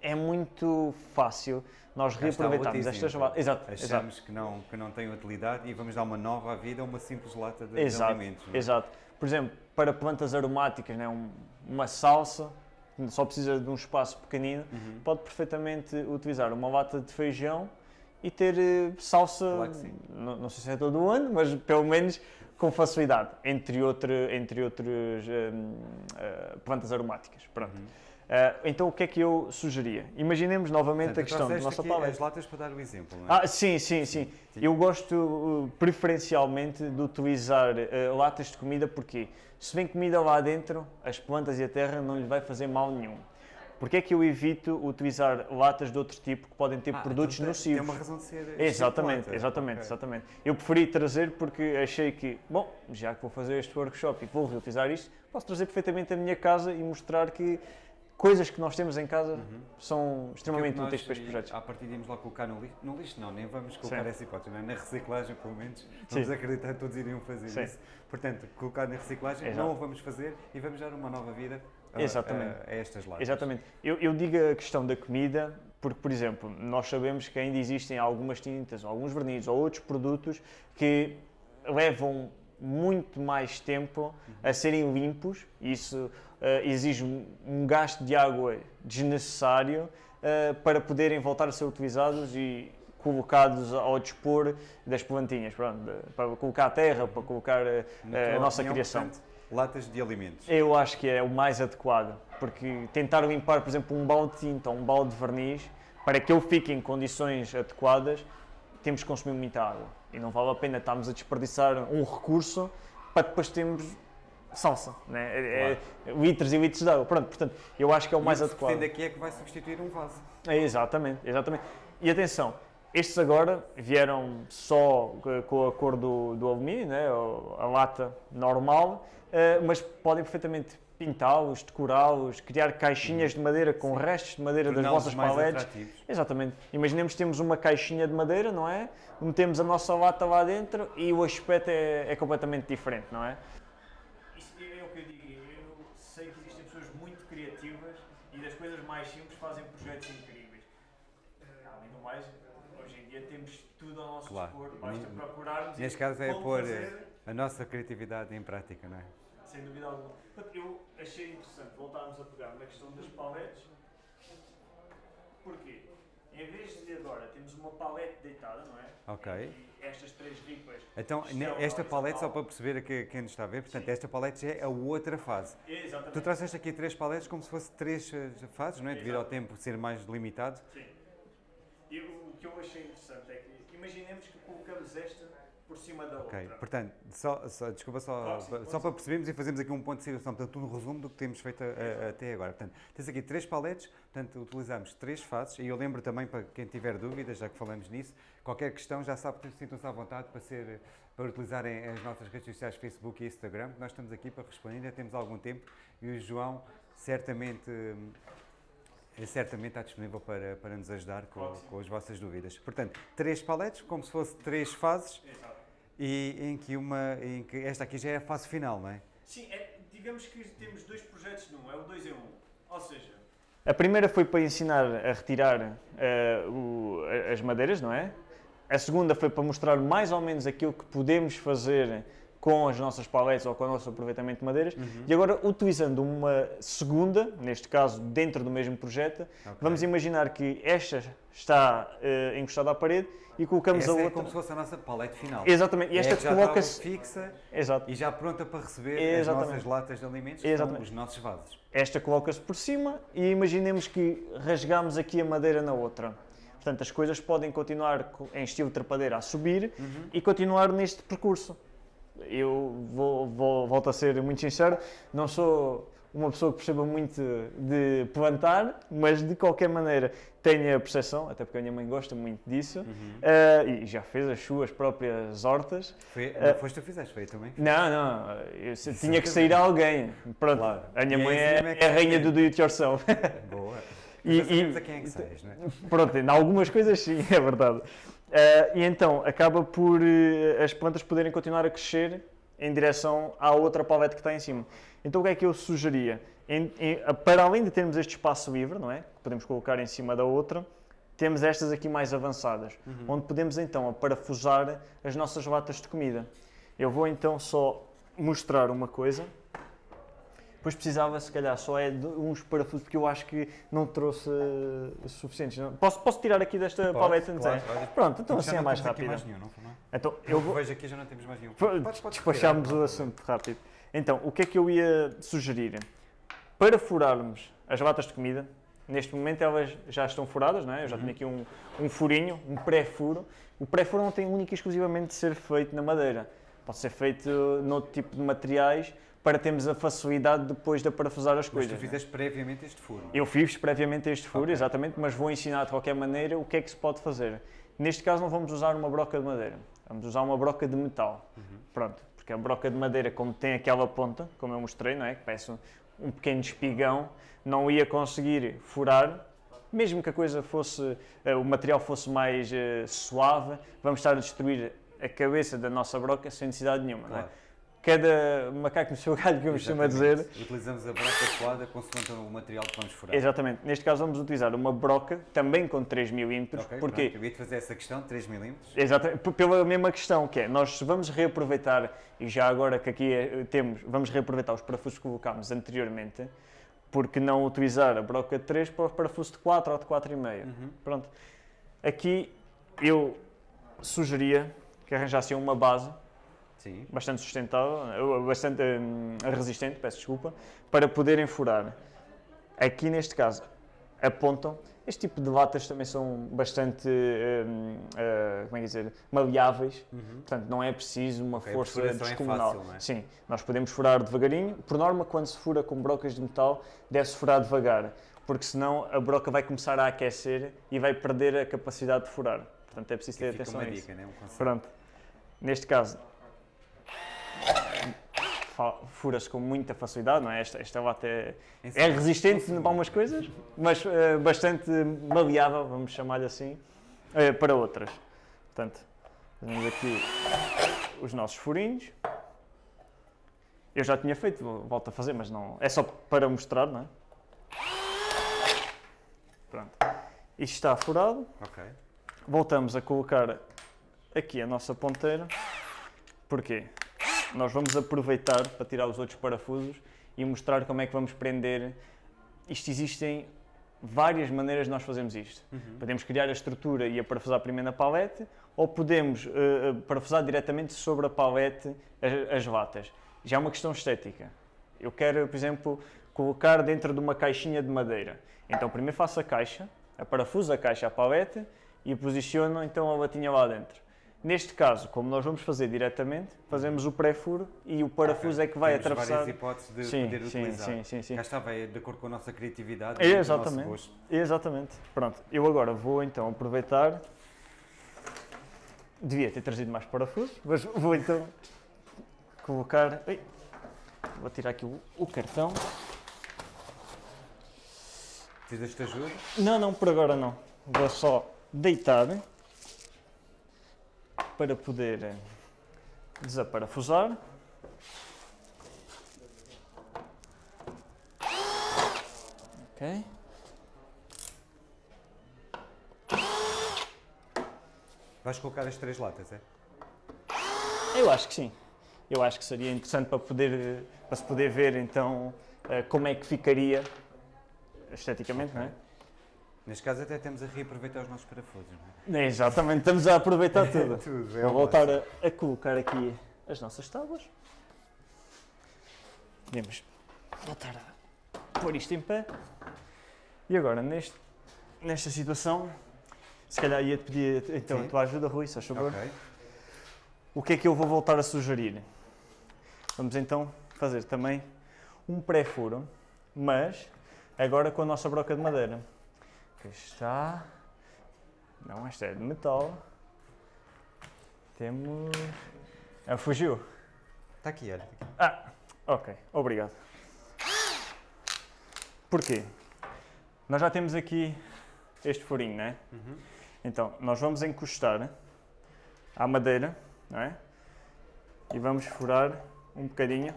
É muito fácil nós outro reaproveitarmos estas latas. Exato, exato. Achamos que não, que não tem utilidade e vamos dar uma nova vida a uma simples lata de, de Exato, alimentos. não é? exato. Por exemplo, para plantas aromáticas, né, um- uma salsa, só precisa de um espaço pequenino, Uhum. pode perfeitamente utilizar uma lata de feijão e ter eh, salsa, Claro não, não sei se é todo o ano, mas pelo menos com facilidade, entre, outra, entre outras eh, eh, plantas aromáticas. Pronto. Uhum. Eh, então o que é que eu sugeria? Imaginemos novamente Portanto, a questão da nossa paleta. as latas para dar o exemplo, não é? Ah, sim, sim, sim. Eu gosto uh, preferencialmente de utilizar uh, latas de comida porque se vem comida lá dentro, as plantas e a terra não lhe vai fazer mal nenhum. Porque é que eu evito utilizar latas de outro tipo que podem ter Ah, produtos então tem- nocivos? Tem uma razão de ser. Exatamente, estipulada. exatamente, Ok. exatamente. Eu preferi trazer porque achei que, bom, já que vou fazer este workshop e vou reutilizar isto, posso trazer perfeitamente a minha casa e mostrar que coisas que nós temos em casa são extremamente Aquilo que úteis para estes projetos. À partida íamos lá colocar no lixo. No lixo não, nem vamos colocar Sim. essa hipótese, é? na reciclagem pelo menos. Vamos Sim. acreditar que todos iriam fazer Sim. isso. Portanto, colocar na reciclagem Exato. não o vamos fazer e vamos dar uma nova vida a, a- a estas latas. Exatamente. Eu, eu digo a questão da comida porque, por exemplo, nós sabemos que ainda existem algumas tintas, alguns vernizes ou outros produtos que levam muito mais tempo a serem limpos. Isso eh, exige um- gasto de água desnecessário eh, para poderem voltar a ser utilizados e colocados ao dispor das plantinhas, pronto, de- para colocar a terra, para colocar Na a nossa opinião, criação. portanto, latas de alimentos. Eu acho que é o mais adequado, porque tentar limpar, por exemplo, um balde de tinta ou um balde de verniz, para que ele fique em condições adequadas, temos que consumir muita água. E não vale a pena estarmos a desperdiçar um recurso para depois termos salsa, né? É- é litros e litros de água. Pronto, portanto, eu acho que é o mais e o que adequado. aqui é que vai substituir um vaso. É, exatamente, exatamente. E atenção, Estes agora vieram só com a cor do, do alumínio, né? a lata normal, uh, mas podem perfeitamente pintá-los, decorá-los, criar caixinhas de madeira com Sim. restos de madeira das vossas paletes. Exatamente. Imaginemos que temos uma caixinha de madeira, não é? Metemos a nossa lata lá dentro e o aspecto é, é completamente diferente, não é? Isso é o que eu digo. Eu sei que existem pessoas muito criativas e das coisas mais simples fazem projetos incríveis. Além do mais, hoje em dia temos tudo ao nosso claro. dispor, basta procurarmos. Neste caso é pôr fazer... a nossa criatividade em prática, não é? Sem dúvida alguma. Eu achei interessante voltarmos a pegar na questão das paletes. Porquê? Em vez de agora temos uma palete deitada, não é? Ok. E estas três ripas. Então, esta palete, só para perceber que quem nos está a ver, portanto, Sim. esta palete já é a outra fase. Exatamente. Tu trouxeste aqui três paletes como se fosse três eh, fases, não é? Devido ao tempo ser mais limitado. Sim. E o que eu achei interessante é que, imaginemos que colocamos esta por cima da okay. outra. Portanto, só, só, desculpa, só, só para percebermos e fazermos aqui um ponto de situação, portanto, um resumo do que temos feito a, a, até agora. Portanto, tens aqui três paletes, portanto, utilizamos três faces e eu lembro também, para quem tiver dúvidas, já que falamos nisso, qualquer questão já sabe sintam-se à vontade para, ser, para utilizarem as nossas redes sociais, Facebook e Instagram, nós estamos aqui para responder, ainda temos algum tempo e o João certamente certamente está disponível para, para nos ajudar com, com as vossas dúvidas. Portanto, três paletes, como se fosse três fases. Exato e em que, uma, em que esta aqui já é a fase final, não é? Sim, é, digamos que temos dois projetos num, é o 2 em 1. Um. Ou seja... A primeira foi para ensinar a retirar uh, o, as madeiras, não é? A segunda foi para mostrar mais ou menos aquilo que podemos fazer com as nossas paletes ou com o nosso aproveitamento de madeiras. Uhum. E agora, utilizando uma segunda, neste caso dentro do mesmo projeto, okay. vamos imaginar que esta está uh, encostada à parede e colocamos Essa a é outra. É como se fosse a nossa palete final. Exatamente. E esta é coloca-se. fixa Exato. e já pronta para receber Exatamente. as nossas latas de alimentos, Exatamente. os nossos vasos. Esta coloca-se por cima e imaginemos que rasgamos aqui a madeira na outra. Portanto, as coisas podem continuar em estilo trepadeira a subir uhum. e continuar neste percurso eu vou, vou, volto a ser muito sincero, não sou uma pessoa que perceba muito de plantar, mas de qualquer maneira tenho a percepção, até porque a minha mãe gosta muito disso, uhum. uh, e já fez as suas próprias hortas. Foi, não uh, foste tu fizeste, foi também? Não, não, eu tinha que sair a alguém. Pronto, claro. a minha mãe é, é, é, a rainha do do it yourself. Boa. E, e, a quem é que sais, não é? Pronto, em algumas coisas sim, é verdade. Uh, e então acaba por uh, as plantas poderem continuar a crescer em direção à outra palete que está em cima. Então o que é que eu sugeria? Em, em, para além de termos este espaço livre, não é? Que podemos colocar em cima da outra, temos estas aqui mais avançadas, uhum. onde podemos então parafusar as nossas latas de comida. Eu vou então só mostrar uma coisa. Depois precisava, se calhar, só é de uns parafusos, porque eu acho que não trouxe uh, suficientes. Não? Posso, posso tirar aqui desta pode, paleta claro, claro. Pronto, então assim é mais rápido. Mais nenhum, não, não? Então, eu vou... Vejo aqui já não temos mais nenhum. Despachámos o assunto rápido. Então, o que é que eu ia sugerir? Para furarmos as latas de comida, neste momento elas já estão furadas, não é? eu já uhum. tenho aqui um, um furinho, um pré-furo. O pré-furo não tem única e exclusivamente de ser feito na madeira. Pode ser feito noutro tipo de materiais, para termos a facilidade depois de parafusar as coisas. Mas tu é? fizeste previamente este furo? Eu fiz previamente este furo, okay. exatamente, mas vou ensinar de qualquer maneira o que é que se pode fazer. Neste caso não vamos usar uma broca de madeira, vamos usar uma broca de metal. Uhum. Pronto, porque a broca de madeira, como tem aquela ponta, como eu mostrei, não é? que parece um, um pequeno espigão, não ia conseguir furar, mesmo que a coisa fosse, uh, o material fosse mais uh, suave, vamos estar a destruir a cabeça da nossa broca sem necessidade nenhuma. Claro. Não é? Cada macaco no seu galho, que eu costumo dizer. Utilizamos a broca adequada consoante o material que vamos furar. Exatamente. Neste caso vamos utilizar uma broca também com 3 mm. Okay, porque Eu ia te fazer essa questão, 3 mm. Exatamente. Pela mesma questão que é, nós vamos reaproveitar, e já agora que aqui é, temos, vamos reaproveitar os parafusos que colocámos anteriormente, porque não utilizar a broca de 3 para o parafuso de 4 ou de 4,5. Uhum. Pronto. Aqui eu sugeria que arranjassem uma base Sim. bastante sustentável, bastante hum, resistente, peço desculpa, para poderem furar. Aqui neste caso apontam. Este tipo de latas também são bastante, hum, uh, como é que dizer, maleáveis, uhum. portanto não é preciso uma okay, força descomunal. É fácil, é? Sim, nós podemos furar devagarinho. Por norma, quando se fura com brocas de metal, deve-se furar devagar, porque senão a broca vai começar a aquecer e vai perder a capacidade de furar. Portanto, é preciso ter atenção a isso. dica, né? um. Pronto. Neste caso, fura-se com muita facilidade, não é? Esta, esta lata é, Em é segundo. resistente para algumas coisas, mas eh, bastante maleável, vamos chamar-lhe assim, eh, para outras. Portanto, temos aqui os nossos furinhos. Eu já tinha feito, volto a fazer, mas não. É só para mostrar, não é? Pronto. Isto está furado. Ok. Voltamos a colocar aqui a nossa ponteira. Porquê? Nós vamos aproveitar para tirar os outros parafusos e mostrar como é que vamos prender. Isto existem várias maneiras de nós fazermos isto. Uhum. Podemos criar a estrutura e a parafusar primeiro na palete, ou podemos eh, parafusar diretamente sobre a palete as, as latas. Já é uma questão estética. Eu quero, por exemplo, colocar dentro de uma caixinha de madeira. Então primeiro faço a caixa, a parafuso a caixa à palete e posiciono então a latinha lá dentro. Neste caso, como nós vamos fazer diretamente, fazemos o pré-furo e o parafuso é que vai Temos atravessar. várias hipóteses de Sim, poder sim, utilizar. sim, sim, sim. Cá está, vai de acordo com a nossa criatividade É, o exatamente. nosso gosto. Exatamente. Pronto, eu agora vou então aproveitar. Devia ter trazido mais parafusos, mas vou então colocar. Ai, vou tirar aqui o, o cartão. Precisas de ajuda? Não, não, por agora não. Vou só deitar para poder eh, desaparafusar. Ok. Vais colocar as três latas, é? Eu acho que sim. Eu acho que seria interessante para, poder, eh, para se poder ver então eh, como é que ficaria esteticamente, não é? Neste caso até temos a reaproveitar os nossos parafusos, não é? É, Exatamente, estamos a aproveitar tudo. Tudo, é Vou voltar a, a colocar aqui as nossas tábuas. Podemos voltar a pôr isto em pé. E agora, neste, nesta situação, se calhar ia-te pedir então, Sim. a tua ajuda, Rui, se faz favor. Ok. O que é que eu vou voltar a sugerir? Vamos então fazer também um pré-furo, mas agora com a nossa broca de madeira. Que está. Não, esta é de metal. Temos. Ah, fugiu. Está aqui, olha. Aqui. Ah, ok, obrigado. Porquê? Nós já temos aqui este furinho, não é? Uhum. Então, nós vamos encostar à madeira, não é? E vamos furar um bocadinho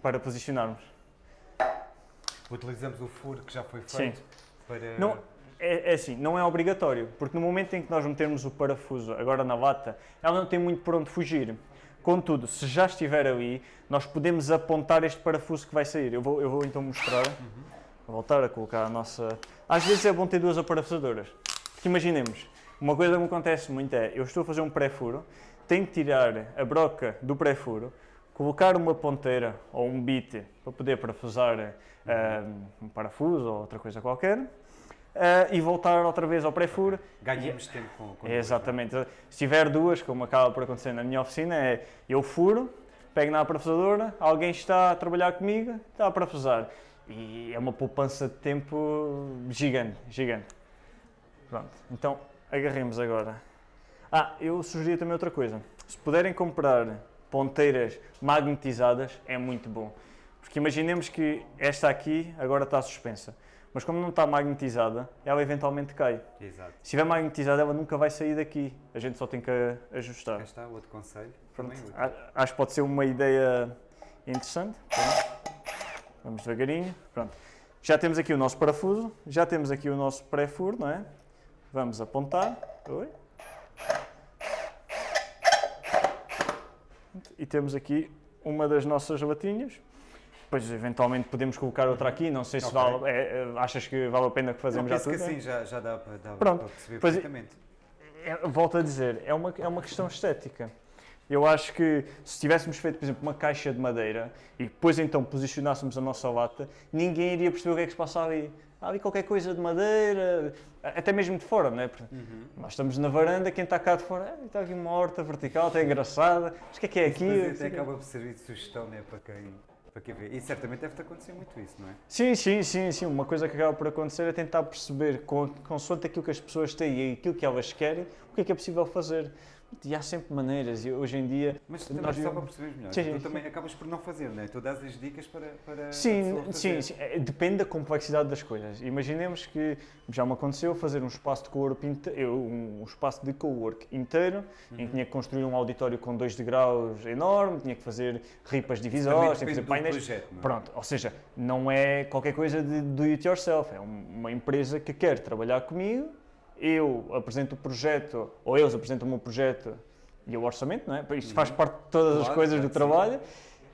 para posicionarmos. Utilizamos o furo que já foi Sim. feito para... Não, é, é assim, não é obrigatório, porque no momento em que nós metermos o parafuso agora na lata, ela não tem muito por onde fugir. Contudo, se já estiver ali, nós podemos apontar este parafuso que vai sair. Eu vou, eu vou então mostrar. Vou voltar a colocar a nossa. Às vezes é bom ter duas aparafusadoras. Porque imaginemos, uma coisa que me acontece muito é, eu estou a fazer um pré-furo, tenho que tirar a broca do pré-furo, colocar uma ponteira ou um bit para poder parafusar um parafuso ou outra coisa qualquer, ah, e voltar outra vez ao pré-furo. Ganhamos tempo com, com exatamente. Se tiver duas, como acaba por acontecer na minha oficina, é eu furo, pego na parafusadora, alguém está a trabalhar comigo, está a parafusar. E é uma poupança de tempo gigante, gigante. Pronto, então agarremos agora. Ah, eu sugeria também outra coisa. Se puderem comprar ponteiras magnetizadas, é muito bom. Porque imaginemos que esta aqui agora está suspensa. Mas como não está magnetizada, ela eventualmente cai. Exato. Se estiver magnetizada, ela nunca vai sair daqui. A gente só tem que ajustar. Cá está outro conselho. Pronto. Acho que pode ser uma ideia interessante. Vamos devagarinho. Pronto. Já temos aqui o nosso parafuso, já temos aqui o nosso pré-furo, não é? Vamos apontar. Oi. E temos aqui uma das nossas latinhas. Depois, eventualmente, podemos colocar outra aqui. Não sei se Ok. vale, é, é, achas que vale a pena que fazemos Não, já tudo? que é? assim já, já dá, para, dá Pronto. para perceber Pois- perfeitamente. É, volto a dizer, é uma, é uma questão estética. Eu acho que se tivéssemos feito, por exemplo, uma caixa de madeira e depois então posicionássemos a nossa lata, ninguém iria perceber o que é que se passa ali. Há ali qualquer coisa de madeira, até mesmo de fora, não é? Porque Uhum. Nós estamos na varanda, quem está cá de fora, "Ah, está aqui uma horta vertical, até engraçada, mas o que é que é aqui? depois até acaba por servir de sugestão né, para quem Para que ver? E certamente deve-te acontecer muito isso, não é? Sim, sim, sim, sim. Uma coisa que acaba por acontecer é tentar perceber, consoante aquilo que as pessoas têm e aquilo que elas querem, o que é que é possível fazer. E há sempre maneiras, e hoje em dia. Mas também nós só para perceberes melhor, Sim, tu sim. também acabas por não fazer, não é? Tu dás as dicas para, para Sim, sim, sim, é, depende da complexidade das coisas. Imaginemos que já me aconteceu fazer um espaço de co-work um espaço de co-work inteiro, em Uhum. que tinha que construir um auditório com dois degraus enorme, tinha que fazer ripas divisórias, tinha que fazer painéis. projeto, é? Pronto, ou seja, não é qualquer coisa de do it yourself, é um- uma empresa que quer trabalhar comigo, eu apresento o projeto, ou eles apresentam o meu projeto e o orçamento, não é? Isto faz parte de todas as coisas do sim. trabalho,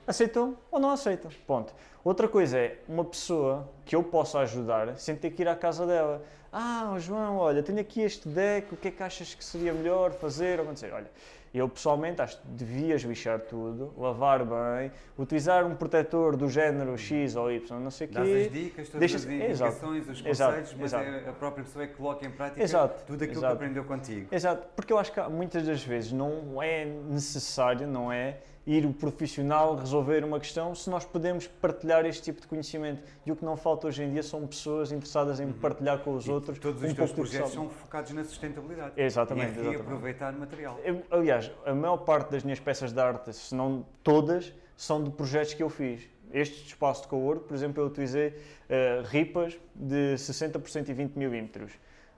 aceitam ou não aceitam, ponto. Outra coisa é uma pessoa que eu possa ajudar sem ter que ir à casa dela. Ah, João, olha, tenho aqui este deck, o que é que achas que seria melhor fazer ou acontecer? Olha, eu pessoalmente acho que devias lixar tudo, lavar bem, utilizar um protetor do género X ou Y, não sei o Dás quê. as dicas, todas deixa- as exato, indicações, os exato, conceitos, mas exato. é a própria pessoa é que coloca em prática Exato, tudo aquilo exato. que aprendeu contigo. Exato, porque eu acho que muitas das vezes não é necessário, não é, ir o profissional resolver uma questão se nós podemos partilhar este tipo de conhecimento. E o que não falta hoje em dia são pessoas interessadas em partilhar com os Uhum. E outros todos um os teus projetos são focados na sustentabilidade. Exatamente, E reaproveitar material. Eu- aliás, a maior parte das minhas peças de arte, se não todas, são de projetos que eu fiz. Este espaço de cowork, por exemplo, eu utilizei eh, ripas de 60 por 120 milímetros.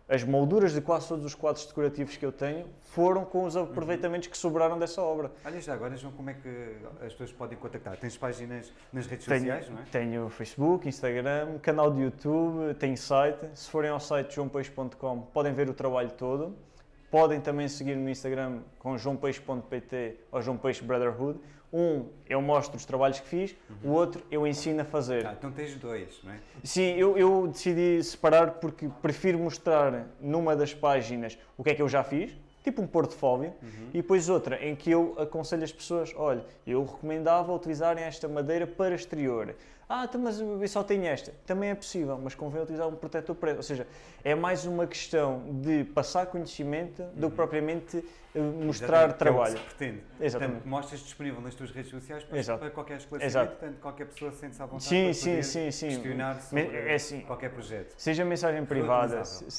As molduras de quase todos os quadros decorativos que eu tenho foram com os aproveitamentos que sobraram dessa obra. Olha já agora, João, como é que as pessoas podem contactar? Tens páginas nas redes Tenho, sociais, não é? tenho Facebook, Instagram, canal de YouTube, tenho site. Se forem ao site joãopeixe.com podem ver o trabalho todo. Podem também seguir no Instagram com joãopeixe.pt ou João Peixe Brotherhood. Um, eu mostro os trabalhos que fiz, o outro, eu ensino a fazer. Ah, então tens dois, não é? Sim, eu, eu decidi separar porque prefiro mostrar numa das páginas o que é que eu já fiz, tipo um portfólio, e depois outra em que eu aconselho as pessoas, olha, eu recomendava utilizarem esta madeira para exterior. Ah, então, mas eu só tenho esta. Também é possível, mas convém utilizar um protetor preto. Ou seja, é mais uma questão de passar conhecimento do que propriamente eh, mostrar Exatamente, que é o que trabalho. se pretende. Exatamente. Portanto, mostras disponível nas tuas redes sociais para, Exato. para qualquer esclarecimento, Exato. portanto, qualquer pessoa sente-se à vontade Sim, para sim, sim, sim. questionar sobre é assim, qualquer projeto. Seja mensagem privada, se-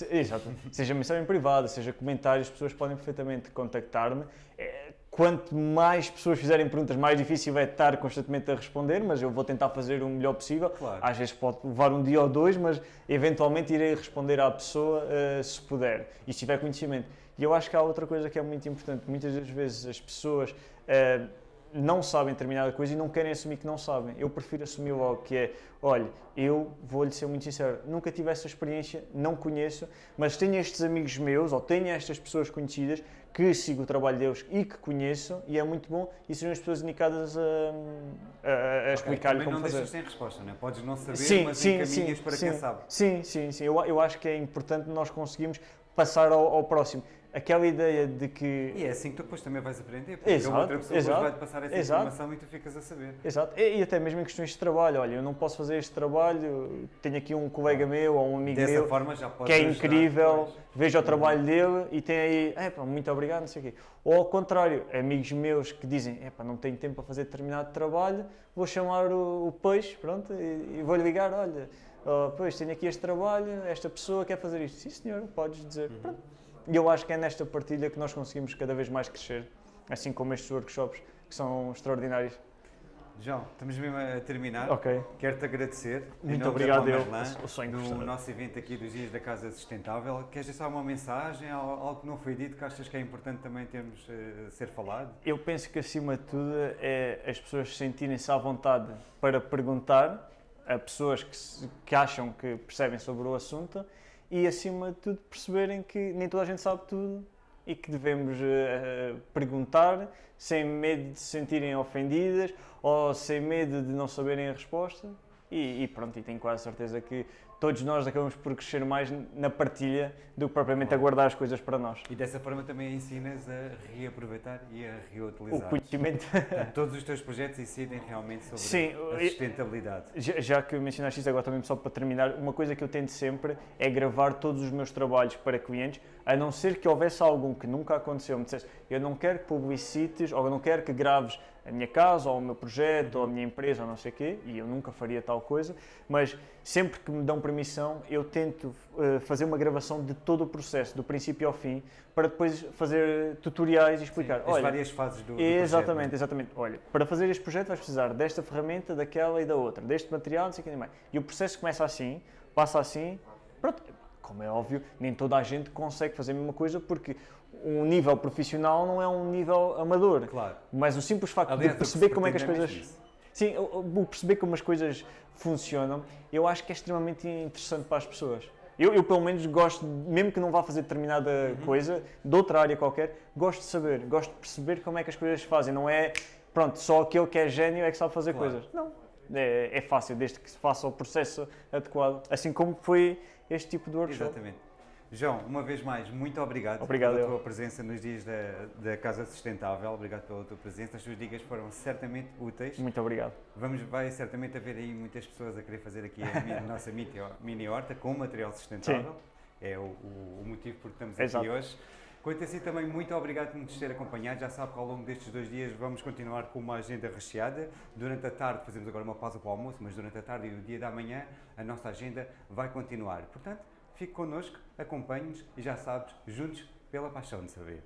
seja mensagem privada, seja comentários, as pessoas podem perfeitamente contactar-me. É, Quanto mais pessoas fizerem perguntas, mais difícil é estar constantemente a responder, mas eu vou tentar fazer o melhor possível. Claro. Às vezes pode levar um dia ou dois, mas eventualmente irei responder à pessoa eh, se puder e se tiver conhecimento. E eu acho que há outra coisa que é muito importante. Muitas das vezes as pessoas eh, não sabem determinada coisa e não querem assumir que não sabem. Eu prefiro assumir logo que é, olha, eu vou-lhe ser muito sincero, nunca tive essa experiência, não conheço, mas tenho estes amigos meus ou tenho estas pessoas conhecidas que sigo o trabalho deles e que conheço e é muito bom e sejam as pessoas indicadas a, a- a explicar-lhe Também como não fazer. deixas sem resposta, não é? Podes não saber, Sim, mas sim, encaminhas sim, para sim, quem sabe. Sim, sim, sim. Eu, eu acho que é importante nós conseguirmos passar ao, ao próximo. Aquela ideia de que E é assim que tu depois também vais aprender, porque Exato, outra pessoa exato, vai-te passar essa exato. informação e tu ficas a saber. Exato, e, e até mesmo em questões de trabalho. Olha, eu não posso fazer este trabalho, tenho aqui um colega meu ou um amigo Dessa meu forma já que é ajudar incrível, depois. vejo o trabalho dele e tem aí, é pá, muito obrigado, não sei o quê. Ou ao contrário, amigos meus que dizem, é pá, não tenho tempo para fazer determinado trabalho, vou chamar o, o peixe, pronto, e, e vou-lhe ligar, olha, oh, peixe, tenho aqui este trabalho, esta pessoa quer fazer isto. Sim senhor, podes dizer. Uhum. Pronto. E eu acho que é nesta partilha que nós conseguimos cada vez mais crescer, assim como estes workshops que são extraordinários. João, estamos mesmo a terminar. Ok. Quero-te agradecer. Muito obrigado, eu. Palmerlan, O sonho No frustrado. nosso evento aqui dos Dias da Casa Sustentável. Queres deixar uma mensagem, al- algo que não foi dito, que achas que é importante também termos eh, ser falado? Eu penso que acima de tudo é as pessoas sentirem-se à vontade para perguntar a pessoas que, se- que acham que percebem sobre o assunto e acima de tudo perceberem que nem toda a gente sabe tudo e que devemos eh, perguntar sem medo de se sentirem ofendidas ou sem medo de não saberem a resposta. E, e pronto, e tenho quase certeza que todos nós acabamos por crescer mais na partilha do que propriamente a guardar as coisas para nós. E dessa forma também ensinas a reaproveitar e a O reutilizar. conhecimento Portanto, Todos os teus projetos incidem realmente sobre Sim, a sustentabilidade. Já, já que mencionaste isso agora também só para terminar, uma coisa que eu tento sempre é gravar todos os meus trabalhos para clientes, a não ser que houvesse algum que nunca aconteceu, me dissesse, eu não quero que publicites ou eu não quero que graves a minha casa, ou o meu projeto, ou a minha empresa, ou não sei o quê, e eu nunca faria tal coisa, mas sempre que me dão permissão, eu tento uh, fazer uma gravação de todo o processo, do princípio ao fim, para depois fazer tutoriais e explicar. Sim, as várias fases do, do Exatamente, projeto, é? exatamente. Olha, para fazer este projeto vais precisar desta ferramenta, daquela e da outra, deste material, não sei o que mais. E o processo começa assim, passa assim, pronto, como é óbvio, nem toda a gente consegue fazer a mesma coisa porque um nível profissional não é um nível amador. Claro. Mas o simples facto Aliás, de perceber como é que as coisas. Sim, o perceber como as coisas funcionam, eu acho que é extremamente interessante para as pessoas. Eu, eu, pelo menos gosto, mesmo que não vá fazer determinada uhum. coisa, de outra área qualquer, gosto de saber, gosto de perceber como é que as coisas se fazem. Não é, pronto, só aquele que é gênio é que sabe fazer claro. coisas. Não, é, é, fácil, desde que se faça o processo adequado. Assim como foi este tipo de workshop. Exatamente. João, uma vez mais, muito obrigado, obrigado pela eu. tua presença nos dias da, da Casa Sustentável. Obrigado pela tua presença. As tuas dicas foram certamente úteis. Muito obrigado. Vamos, vai certamente haver aí muitas pessoas a querer fazer aqui a, nossa mini horta com material sustentável. Sim. É o, o, o, motivo por que estamos Exato. aqui hoje. Quanto a si também, muito obrigado por nos ter acompanhado. Já sabe que ao longo destes dois dias vamos continuar com uma agenda recheada. Durante a tarde, fazemos agora uma pausa para o almoço, mas durante a tarde e o dia da manhã a nossa agenda vai continuar. Portanto, Fique connosco, acompanhe-nos e já sabes, juntos pela paixão de saber.